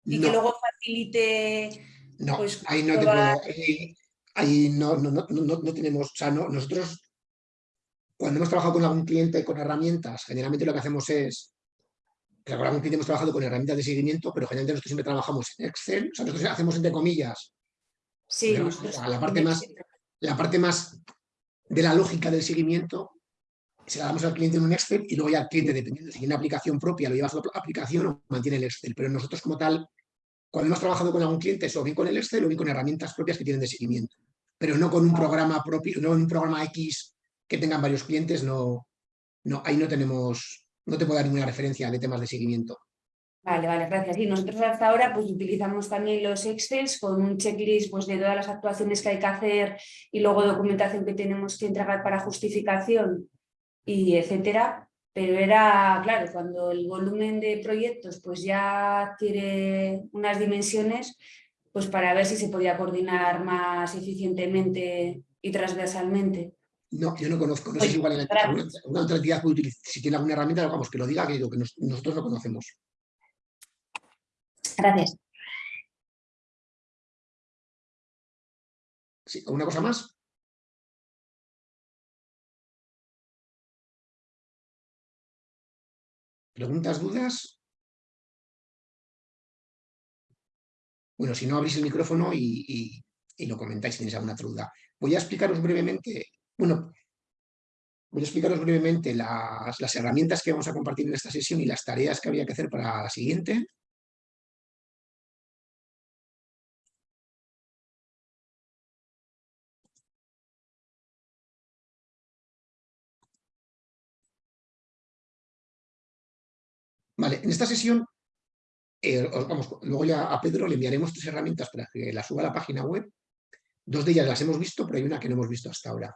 Y que luego facilite... No, pues, ahí no te puedo... Ahí, no, no, no, no, tenemos... O sea, nosotros cuando hemos trabajado con algún cliente con herramientas, generalmente lo que hacemos es con algún cliente hemos trabajado con herramientas de seguimiento, pero generalmente nosotros siempre trabajamos en Excel, o sea, nosotros hacemos entre comillas sí, la, parte más, la parte más de la lógica del seguimiento se la damos al cliente en un Excel y luego ya el cliente, dependiendo si tiene una aplicación propia, lo lleva a su aplicación o mantiene el Excel. Pero nosotros como tal, cuando hemos trabajado con algún cliente, es o bien con el Excel o bien con herramientas propias que tienen de seguimiento. Pero no con un programa propio, no en un programa X que tengan varios clientes, no, no, ahí no tenemos, no te puedo dar ninguna referencia de temas de seguimiento. Vale, vale, gracias. Y nosotros hasta ahora pues utilizamos también los Excels con un checklist pues, de todas las actuaciones que hay que hacer y luego documentación que tenemos que entregar para justificación y etcétera. Pero era, claro, cuando el volumen de proyectos pues ya adquiere unas dimensiones, pues para ver si se podía coordinar más eficientemente y transversalmente. No, yo no conozco, no sé si igual en una, otra entidad puede utilizar, si tiene alguna herramienta, vamos, que lo diga, que, digo, que nosotros no conocemos. Gracias. Sí, ¿Alguna cosa más? ¿Preguntas, dudas? Bueno, si no, abrís el micrófono y, y lo comentáis si tenéis alguna otra duda. Voy a explicaros brevemente bueno, voy a explicaros brevemente las, herramientas que vamos a compartir en esta sesión y las tareas que había que hacer para la siguiente. Vale, en esta sesión, eh, vamos, luego ya a Pedro le enviaremos tres herramientas para que las suba a la página web. Dos de ellas las hemos visto, pero hay una que no hemos visto hasta ahora.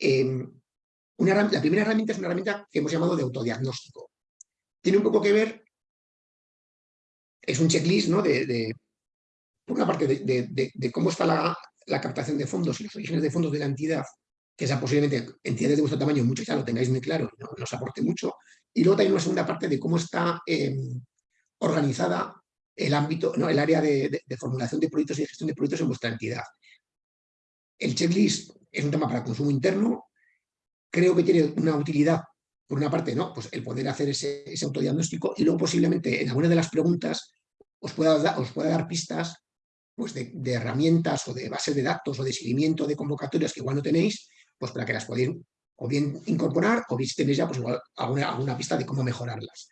Em, la primera herramienta es una herramienta que hemos llamado de autodiagnóstico. Tiene un poco que ver, es un checklist, ¿no? De, por una parte, de, cómo está la, captación de fondos y los orígenes de fondos de la entidad que esa posiblemente entidades de vuestro tamaño, mucho ya lo tengáis muy claro no, os aporte mucho. Y luego también una segunda parte de cómo está em, organizada el ámbito, ¿no? el área de, formulación de proyectos y de gestión de proyectos en vuestra entidad. El checklist es un tema para consumo interno, creo que tiene una utilidad, por una parte, ¿no? pues el poder hacer ese, autodiagnóstico y luego posiblemente en alguna de las preguntas os pueda, dar pistas pues de, herramientas o de bases de datos o de seguimiento de convocatorias que igual no tenéis, pues para que las podáis o bien incorporar o bien si tenéis ya pues alguna, alguna pista de cómo mejorarlas.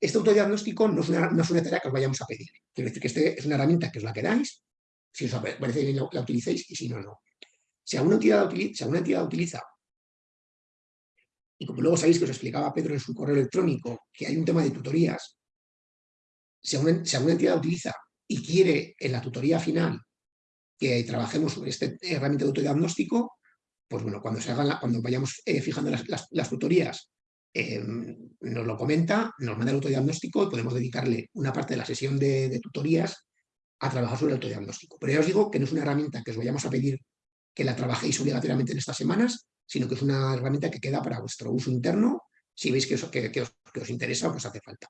Este autodiagnóstico no es, una, no es una tarea que os vayamos a pedir. Quiero decir que este es una herramienta que os la quedáis, si os parece bien la utilicéis y si no, no. Si alguna entidad, utiliza, y como luego sabéis que os explicaba Pedro en su correo electrónico, que hay un tema de tutorías, si alguna, entidad utiliza y quiere en la tutoría final que trabajemos sobre esta herramienta de autodiagnóstico, pues bueno, cuando, se hagan cuando vayamos eh, fijando las tutorías Em, nos lo comenta, nos manda el autodiagnóstico y podemos dedicarle una parte de la sesión de, tutorías a trabajar sobre el autodiagnóstico. Pero ya os digo que no es una herramienta que os vayamos a pedir que la trabajéis obligatoriamente en estas semanas, sino que es una herramienta que queda para vuestro uso interno, si veis que, eso, que, os, que os interesa o que os hace falta.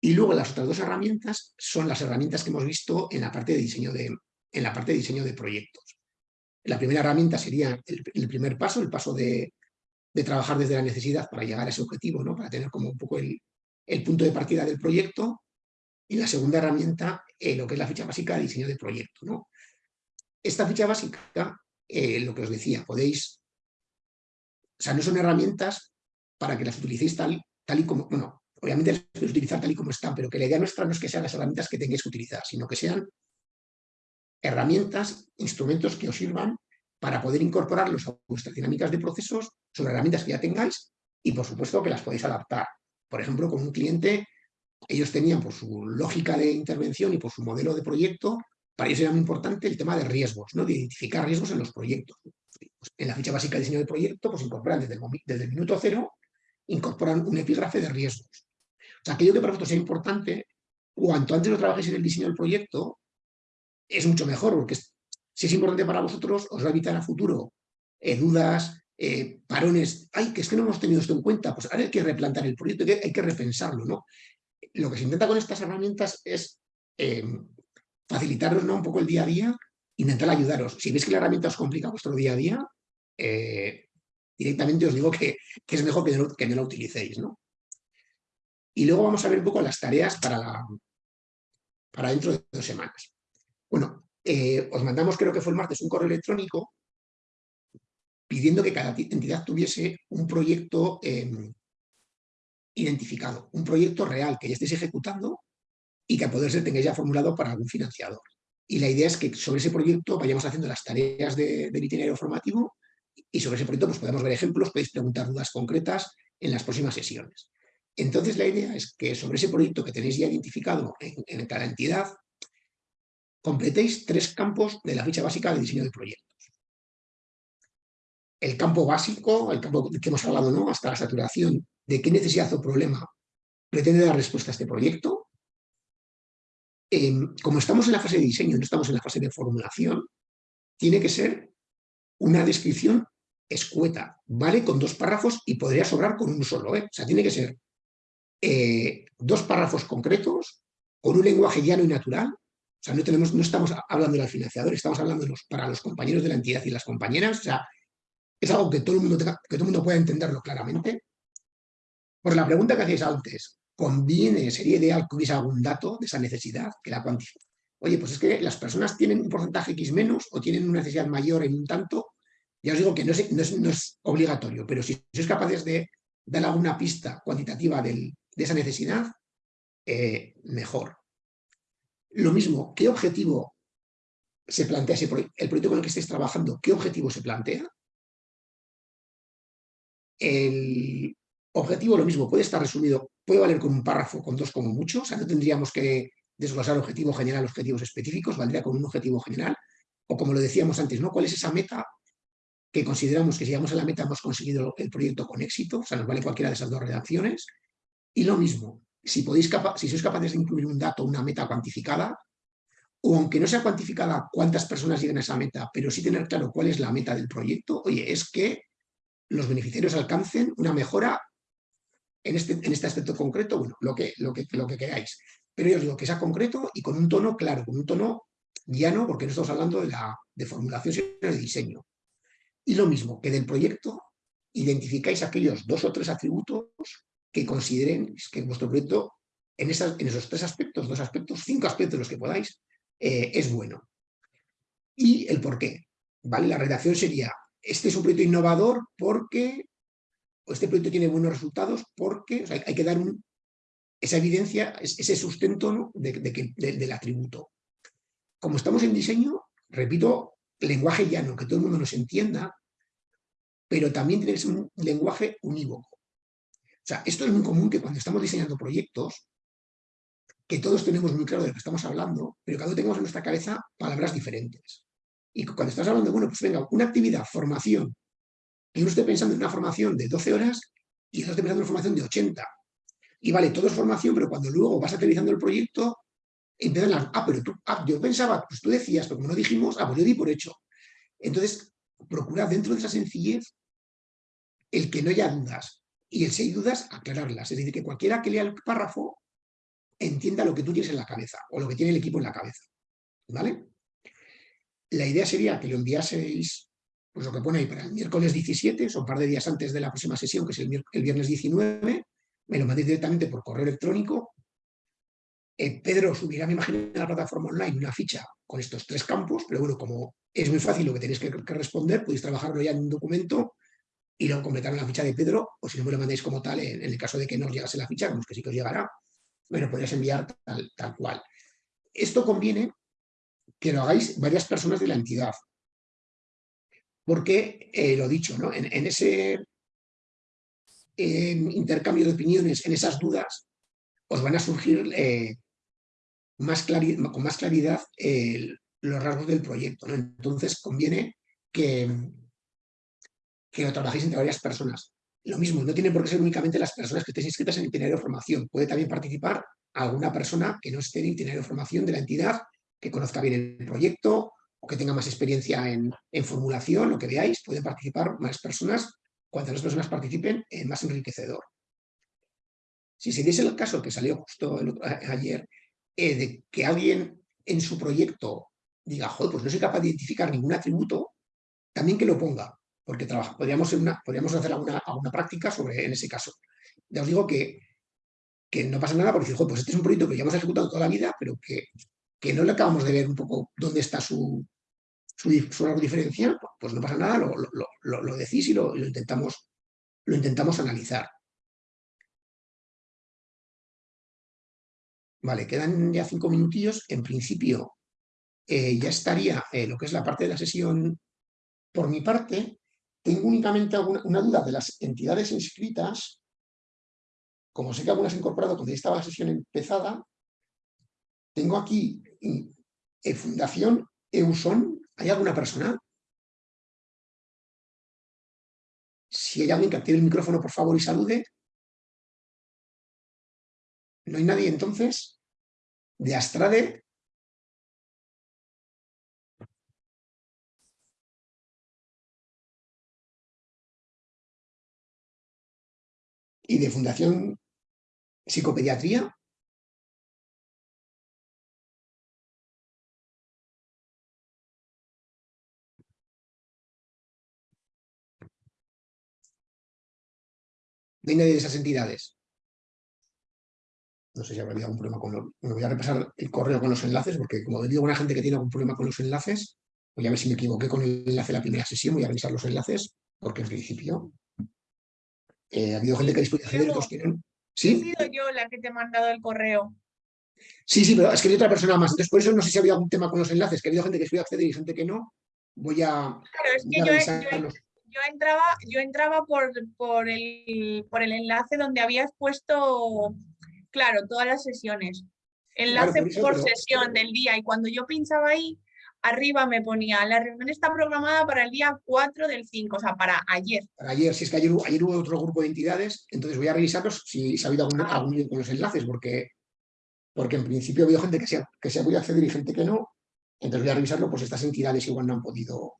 Y luego las otras dos herramientas son las herramientas que hemos visto en la parte de diseño de, en la parte de, diseño de proyectos. La primera herramienta sería el primer paso, el paso de, de trabajar desde la necesidad para llegar a ese objetivo, ¿no? para tener como un poco el, punto de partida del proyecto. Y la segunda herramienta, eh, lo que es la ficha básica de diseño de proyecto. ¿no? Esta ficha básica, eh, lo que os decía, podéis... O sea, no son herramientas para que las utilicéis tal, tal y como... Bueno, obviamente las podéis utilizar tal y como están, pero que la idea nuestra no es que sean las herramientas que tengáis que utilizar, sino que sean herramientas, instrumentos que os sirvan para poder incorporarlos a vuestras dinámicas de procesos sobre herramientas que ya tengáis y por supuesto que las podéis adaptar. Por ejemplo, con un cliente, ellos tenían por su lógica de intervención y por su modelo de proyecto, para ellos era muy importante el tema de riesgos, ¿no? de identificar riesgos en los proyectos. Pues, en la ficha básica de diseño de proyecto, pues incorporan desde el, desde el minuto cero, incorporan un epígrafe de riesgos. O sea, aquello que para vosotros sea importante, cuanto antes lo trabajéis en el diseño del proyecto, es mucho mejor, porque si es importante para vosotros, os va a evitar a futuro eh, dudas, eh, parones. Ay, que es que no hemos tenido esto en cuenta. Pues ahora hay que replantar el proyecto, hay que repensarlo. ¿no? Lo que se intenta con estas herramientas es eh, facilitaros ¿no? un poco el día a día, intentar ayudaros. Si veis que la herramienta os complica vuestro día a día, directamente os digo que, es mejor que no, que no la utilicéis. ¿no? Y luego vamos a ver un poco las tareas para, para dentro de dos semanas. Bueno, eh, os mandamos, creo que fue el martes, un correo electrónico pidiendo que cada entidad tuviese un proyecto em, identificado, un proyecto real que ya estéis ejecutando y que a poder ser tengáis ya formulado para algún financiador. Y la idea es que sobre ese proyecto vayamos haciendo las tareas del itinerario formativo y sobre ese proyecto pues, podemos ver ejemplos, podéis preguntar dudas concretas en las próximas sesiones. Entonces la idea es que sobre ese proyecto que tenéis ya identificado en cada entidad, completéis tres campos de la ficha básica de diseño de proyectos. El campo básico, el campo que hemos hablado ¿no? hasta la saturación, de qué necesidad o problema pretende dar respuesta a este proyecto. Em, como estamos en la fase de diseño, no estamos en la fase de formulación, tiene que ser una descripción escueta, ¿vale? Con dos párrafos y podría sobrar con un solo, ¿eh? O sea, tiene que ser eh, dos párrafos concretos, con un lenguaje llano y natural, o sea, no, tenemos, no estamos hablando del financiador, estamos hablando para los compañeros de la entidad y las compañeras. O sea, es algo que todo el mundo, que todo el mundo pueda entenderlo claramente. Por la pregunta que hacéis antes, ¿conviene, sería ideal que hubiese algún dato de esa necesidad que la cuantifique? Oye, pues es que las personas tienen un porcentaje X menos o tienen una necesidad mayor en un tanto. Ya os digo que no es, obligatorio, pero si sois capaces de dar alguna pista cuantitativa de esa necesidad, eh, mejor. Lo mismo, ¿qué objetivo se plantea ese el proyecto con el que estéis trabajando? ¿Qué objetivo se plantea? El objetivo, lo mismo, puede estar resumido, puede valer con un párrafo, con dos como mucho, o sea, no tendríamos que desglosar objetivo general, objetivos específicos, valdría con un objetivo general, o como lo decíamos antes, ¿no? ¿Cuál es esa meta que consideramos que si llegamos a la meta hemos conseguido el proyecto con éxito? O sea, nos vale cualquiera de esas dos redacciones. Y lo mismo, si, podéis si sois capaces de incluir un dato, una meta cuantificada, o aunque no sea cuantificada cuántas personas lleguen a esa meta, pero sí tener claro cuál es la meta del proyecto, oye, es que los beneficiarios alcancen una mejora en este, en este aspecto concreto, bueno, lo que, lo, que, lo que queráis. Pero yo os digo que sea concreto y con un tono claro, con un tono llano, porque no estamos hablando de, la, de formulación, sino de diseño. Y lo mismo, que del proyecto identificáis aquellos dos o tres atributos que consideren que vuestro proyecto, en, esas, en esos tres aspectos, dos aspectos, cinco aspectos los que podáis, eh, es bueno. Y el por qué. ¿vale? La redacción sería, este es un proyecto innovador porque, este proyecto tiene buenos resultados porque, hay que dar esa evidencia, ese sustento del atributo. Como estamos en diseño, repito, lenguaje llano, que todo el mundo nos entienda, pero también tiene que ser un lenguaje unívoco. O sea, esto es muy común que cuando estamos diseñando proyectos, que todos tenemos muy claro de lo que estamos hablando, pero cada uno tengamos en nuestra cabeza palabras diferentes. Y cuando estás hablando, bueno, pues venga, una actividad, formación, y uno esté pensando en una formación de 12 horas y esté pensando en una formación de 80. Y vale, todo es formación, pero cuando luego vas aterrizando el proyecto, empiezan las, ah, pero tú, ah, yo pensaba, pues tú decías, pero como no dijimos, ah, pues yo di por hecho. Entonces, procura dentro de esa sencillez el que no haya dudas. Y el si hay dudas, aclararlas. Es decir, que cualquiera que lea el párrafo entienda lo que tú tienes en la cabeza o lo que tiene el equipo en la cabeza. ¿Vale? La idea sería que lo enviaseis, pues lo que pone ahí para el miércoles 17, o un par de días antes de la próxima sesión, que es el, viernes 19, me lo mandéis directamente por correo electrónico. Eh, Pedro subirá, me imagino, en la plataforma online una ficha con estos tres campos, pero bueno, como es muy fácil lo que tenéis que, responder, podéis trabajarlo ya en un documento y luego completar la ficha de Pedro, o si no me lo mandéis como tal, en, el caso de que no os llegase la ficha, que sí que os llegará, bueno, podrías enviar tal, cual. Esto conviene que lo hagáis varias personas de la entidad. Porque, eh, lo dicho, ¿no? en, ese intercambio de opiniones, en esas dudas, os van a surgir eh, con más claridad los rasgos del proyecto. Entonces, conviene que, que lo trabajéis entre varias personas. Lo mismo, no tiene por qué ser únicamente las personas que estéis inscritas en el itinerario de formación. Puede también participar alguna persona que no esté en el itinerario de formación de la entidad, que conozca bien el proyecto o que tenga más experiencia en, formulación, lo que veáis, pueden participar más personas. Cuantas más personas participen, es más enriquecedor. Si se diese el caso que salió justo ayer, eh, de que alguien en su proyecto diga, joder, pues no soy capaz de identificar ningún atributo, también que lo ponga porque podríamos, una, podríamos hacer alguna, alguna, práctica sobre en ese caso. Ya os digo que, que no pasa nada porque decir, pues este es un proyecto que ya hemos ejecutado toda la vida, pero que, que no le acabamos de ver un poco dónde está su, su, su diferencial, pues no pasa nada, lo, lo, lo, decís y lo, intentamos, lo intentamos analizar. Vale, quedan ya cinco minutillos. En principio eh, ya estaría eh, lo que es la parte de la sesión por mi parte. Tengo únicamente una duda de las entidades inscritas. Como sé que algunas he incorporado cuando ya estaba la sesión empezada, tengo aquí eh, Fundación EUSON. ¿Hay alguna persona? Si hay alguien que active el micrófono, por favor, y salude. ¿No hay nadie entonces? De Astrade, y de Fundación Psicopediatría. Viene de esas entidades. No sé si habrá algún problema con los... Bueno, voy a repasar el correo con los enlaces, porque como digo, una gente que tiene algún problema con los enlaces, voy a ver si me equivoqué con el enlace de la primera sesión, voy a revisar los enlaces, porque en principio eh, ha habido gente que ha discutido otros que no. ¿Sí? He sido yo la que te he mandado el correo. Sí, sí, pero es que hay otra persona más. Entonces, por eso no sé si había algún tema con los enlaces, que ha habido gente que a acceder y gente que no. Voy a. Claro, es que yo, entraba, yo entraba por, por, el, por el enlace donde habías puesto, claro, todas las sesiones. Enlace por, sesión del día. Y cuando yo pinchaba ahí, arriba me ponía, la reunión está programada para el día 4 del 5, o sea, para ayer. Para ayer, si es que ayer, hubo otro grupo de entidades, entonces voy a revisarlos si, ha habido algún, ah. algún con los enlaces, porque, porque en principio ha habido gente que se ha, que se ha podido acceder y gente que no, Entonces voy a revisarlo, pues estas entidades igual no han podido,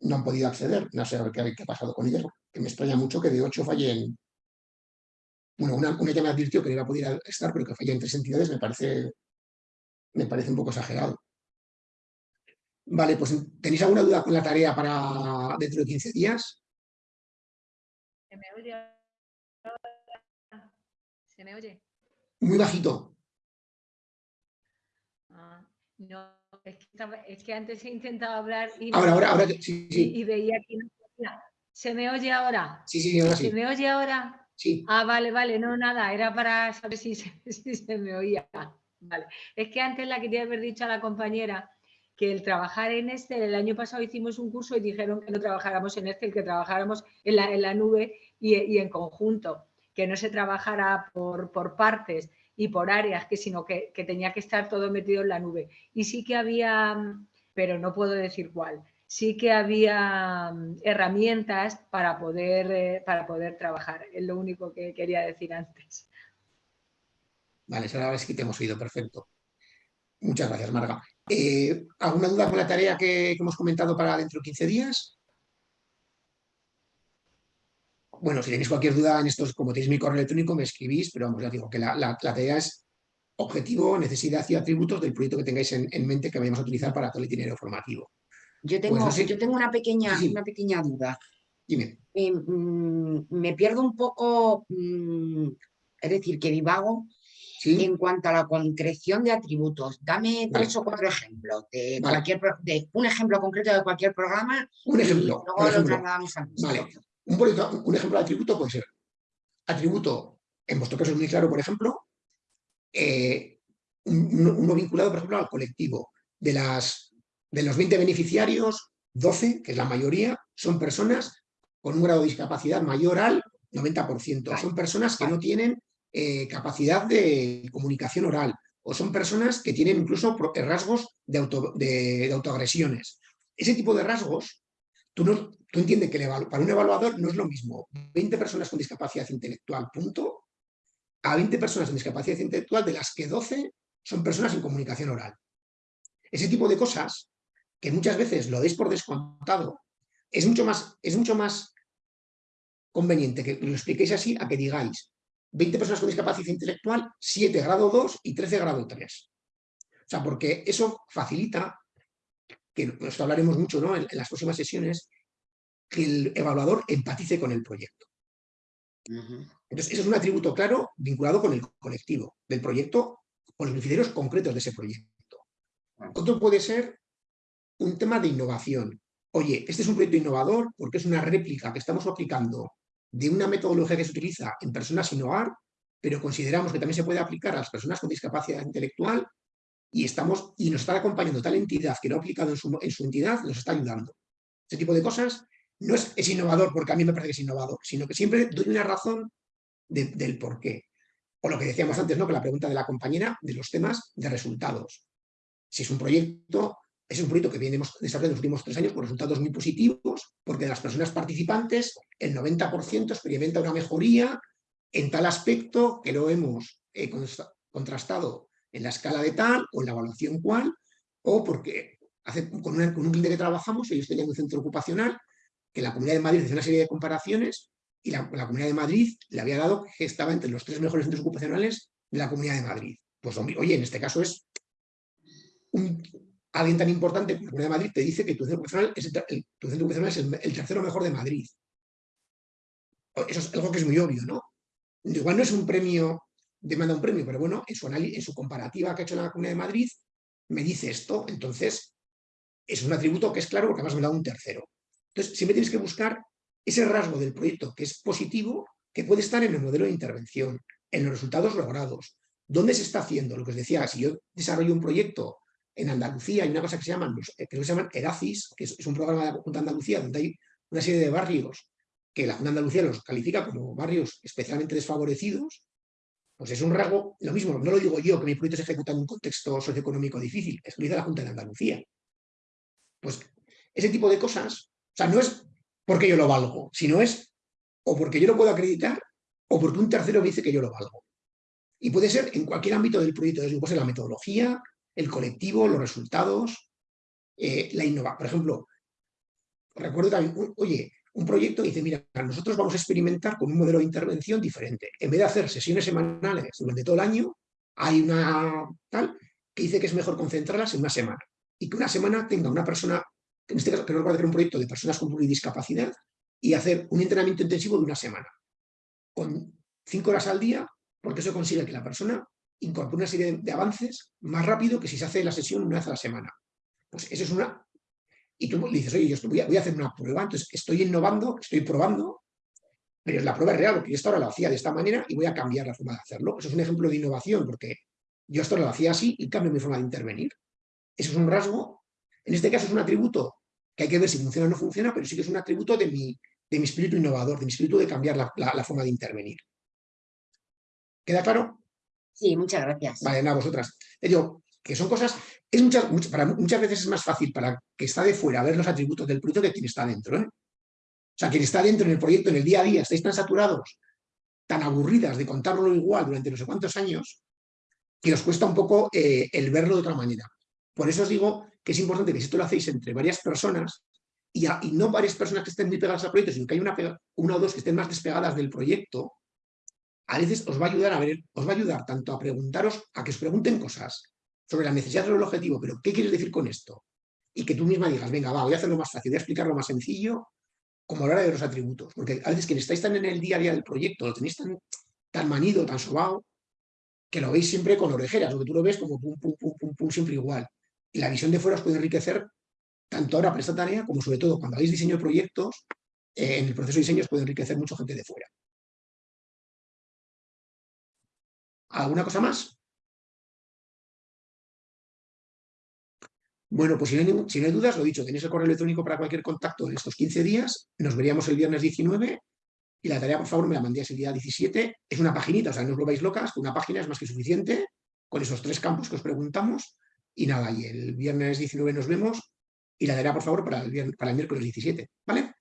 no han podido acceder, no sé qué, qué ha pasado con ellas, que me extraña mucho que de ocho fallen, bueno, una, una ya me advirtió que no iba a poder estar, pero que falla en tres entidades me parece, me parece un poco exagerado. Vale, pues ¿tenéis alguna duda con la tarea para dentro de 15 días? ¿Se me oye? ¿Se me oye? Muy bajito. Ah, no, es que, antes he intentado hablar y, ahora, ahora, ahora, sí, sí. y, veía que no. ¿Se me oye ahora? Sí, sí, ahora sí. ¿Se me oye ahora? Sí. Ah, vale, vale, no, nada, era para saber si se, si se me oía. Vale. Es que antes la quería haber dicho a la compañera que el trabajar en Excel, el año pasado hicimos un curso y dijeron que no trabajáramos en Excel, que trabajáramos en la, en la nube y, en conjunto, que no se trabajara por, por partes y por áreas, que, sino que, que, tenía que estar todo metido en la nube. Y sí que había, pero no puedo decir cuál, sí que había mm, herramientas para poder, eh, para poder trabajar. Es lo único que quería decir antes. Vale, ahora es que te hemos oído, perfecto. Muchas gracias, Marga. Eh, ¿Alguna duda con la tarea que, hemos comentado para dentro de 15 días? Bueno, si tenéis cualquier duda en estos, como tenéis mi correo electrónico, me escribís, pero vamos, ya digo que la, tarea es objetivo, necesidad y atributos del proyecto que tengáis en, mente que vayamos a utilizar para todo el itinerario formativo. Yo tengo, yo tengo una, pequeña, una pequeña duda. Dime. Eh, mm, me pierdo un poco, mm, es decir, que divago en cuanto a la concreción de atributos, dame tres o cuatro ejemplos de, cualquier, de un ejemplo concreto de cualquier programa. Un ejemplo. vale. Un, ejemplo de atributo puede ser atributo, en vuestro caso es muy claro, por ejemplo, eh, uno, vinculado, por ejemplo, al colectivo. De, las, de los 20 beneficiarios, 12, que es la mayoría, son personas con un grado de discapacidad mayor al 90%. Son personas que no tienen eh, capacidad de comunicación oral o son personas que tienen incluso rasgos de, auto, de, autoagresiones. Ese tipo de rasgos, tú, no, tú entiendes que para un evaluador no es lo mismo 20 personas con discapacidad intelectual, punto, a 20 personas con discapacidad intelectual, de las que 12 son personas sin comunicación oral. Ese tipo de cosas, que muchas veces lo deis por descontado, es mucho más, es mucho más conveniente que lo expliquéis así a que digáis, 20 personas con discapacidad intelectual, 7 grado 2 y 13 grado 3. O sea, porque eso facilita, que esto hablaremos mucho ¿no? en, las próximas sesiones, que el evaluador empatice con el proyecto. Entonces, eso es un atributo claro vinculado con el colectivo del proyecto, con los criterios concretos de ese proyecto. Otro puede ser un tema de innovación. Oye, este es un proyecto innovador porque es una réplica que estamos aplicando de una metodología que se utiliza en personas sin hogar, pero consideramos que también se puede aplicar a las personas con discapacidad intelectual y, estamos, y nos está acompañando tal entidad que lo ha aplicado en su, en su entidad, nos está ayudando. Ese tipo de cosas no es, es, innovador porque a mí me parece que es innovador, sino que siempre doy una razón del por qué. O lo que decíamos antes, ¿no? que la pregunta de la compañera de los temas de resultados. Si es un proyecto es un proyecto que venimos desarrollando en los últimos tres años con resultados muy positivos, porque de las personas participantes, el 90% experimenta una mejoría en tal aspecto que lo hemos eh, contrastado en la escala de tal o en la evaluación cual, o porque hace, con, un cliente que trabajamos, ellos tenían un centro ocupacional, que la Comunidad de Madrid hizo una serie de comparaciones y la, Comunidad de Madrid le había dado que estaba entre los tres mejores centros ocupacionales de la Comunidad de Madrid. Pues oye, en este caso es un, alguien tan importante como la Comunidad de Madrid te dice que tu centro ocupacional es, el, es el, tercero mejor de Madrid. Eso es algo que es muy obvio, ¿no? Igual no es un premio, demanda un premio, pero bueno, en su, en su comparativa que ha hecho la Comunidad de Madrid, me dice esto, entonces es un atributo que es claro porque además me da un tercero. Entonces, siempre tienes que buscar ese rasgo del proyecto que es positivo, que puede estar en el modelo de intervención, en los resultados logrados, dónde se está haciendo, lo que os decía, si yo desarrollo un proyecto en Andalucía hay una cosa que se llaman, eh, que ERACIS, que es, un programa de la Junta de Andalucía donde hay una serie de barrios que la Junta de Andalucía los califica como barrios especialmente desfavorecidos, pues es un rasgo, lo mismo, no lo digo yo, que mi proyecto se ejecuta en un contexto socioeconómico difícil, es lo dice la Junta de Andalucía. Pues ese tipo de cosas, sea, no es porque yo lo valgo, sino es o porque yo lo puedo acreditar o porque un tercero me dice que yo lo valgo. Y puede ser en cualquier ámbito del proyecto, desde puede ser la metodología, el colectivo, los resultados, eh, la innova. Por ejemplo, recuerdo también, oye, un proyecto dice, mira, nosotros vamos a experimentar con un modelo de intervención diferente. En vez de hacer sesiones semanales durante todo el año, hay una tal que dice que es mejor concentrarlas en una semana. Y que una semana tenga una persona, en este caso, que a hacer un proyecto de personas con discapacidad y hacer un entrenamiento intensivo de una semana. Con cinco horas al día, porque eso consigue que la persona incorpore una serie de, avances más rápido que si se hace la sesión una vez a la semana. Pues eso es una... Y tú dices, oye, yo voy a, voy a hacer una prueba, entonces estoy innovando, estoy probando, pero la prueba es real, porque yo hasta ahora lo hacía de esta manera y voy a cambiar la forma de hacerlo. Eso es un ejemplo de innovación, porque yo hasta ahora lo hacía así y cambio mi forma de intervenir. Eso es un rasgo, en este caso es un atributo que hay que ver si funciona o no funciona, pero sí que es un atributo de mi, de mi espíritu innovador, de mi espíritu de cambiar la, forma de intervenir. ¿Queda claro? Sí, muchas gracias. Vale, nada, vosotras. Digo, que son cosas, es muchas, para, muchas veces es más fácil para que está de fuera ver los atributos del proyecto que quien está dentro. ¿eh? O sea, quien está dentro en el proyecto, en el día a día, estáis tan saturados, tan aburridas de contarlo igual durante no sé cuántos años, que os cuesta un poco eh, el verlo de otra manera. Por eso os digo que es importante que si esto lo hacéis entre varias personas, y, no varias personas que estén muy pegadas al proyecto, sino que hay una, o dos que estén más despegadas del proyecto, a veces os va a ayudar a ver, os va a ayudar tanto a preguntaros, a que os pregunten cosas sobre la necesidad del objetivo, pero ¿qué quieres decir con esto? Y que tú misma digas, venga, va, voy a hacerlo más fácil, voy a explicarlo más sencillo, como hora de los atributos. Porque a veces que estáis tan en el día a día del proyecto, lo tenéis tan, tan manido, tan sobao, que lo veis siempre con orejeras, o que tú lo ves como pum, pum, pum, pum, pum, siempre igual. La visión de fuera os puede enriquecer tanto ahora para esta tarea como sobre todo cuando hagáis diseño de proyectos, eh, en el proceso de diseño os puede enriquecer mucha gente de fuera. ¿Alguna cosa más? Bueno, pues si no, hay, dudas, lo dicho, tenéis el correo electrónico para cualquier contacto en estos 15 días. Nos veríamos el viernes 19 y la tarea, por favor, me la mandéis el día 17. Es una paginita, o sea, no os lo vais locas, una página es más que suficiente con esos tres campos que os preguntamos. Y nada, y el viernes 19 nos vemos y la tarea, por favor, para el, para el miércoles 17. ¿Vale?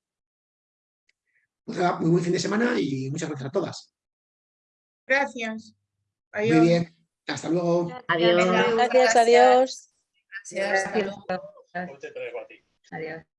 Pues nada, muy buen fin de semana y muchas gracias a todas. Gracias. Muy bien. Hasta luego. Adiós. Gracias, adiós. Gracias. Adiós.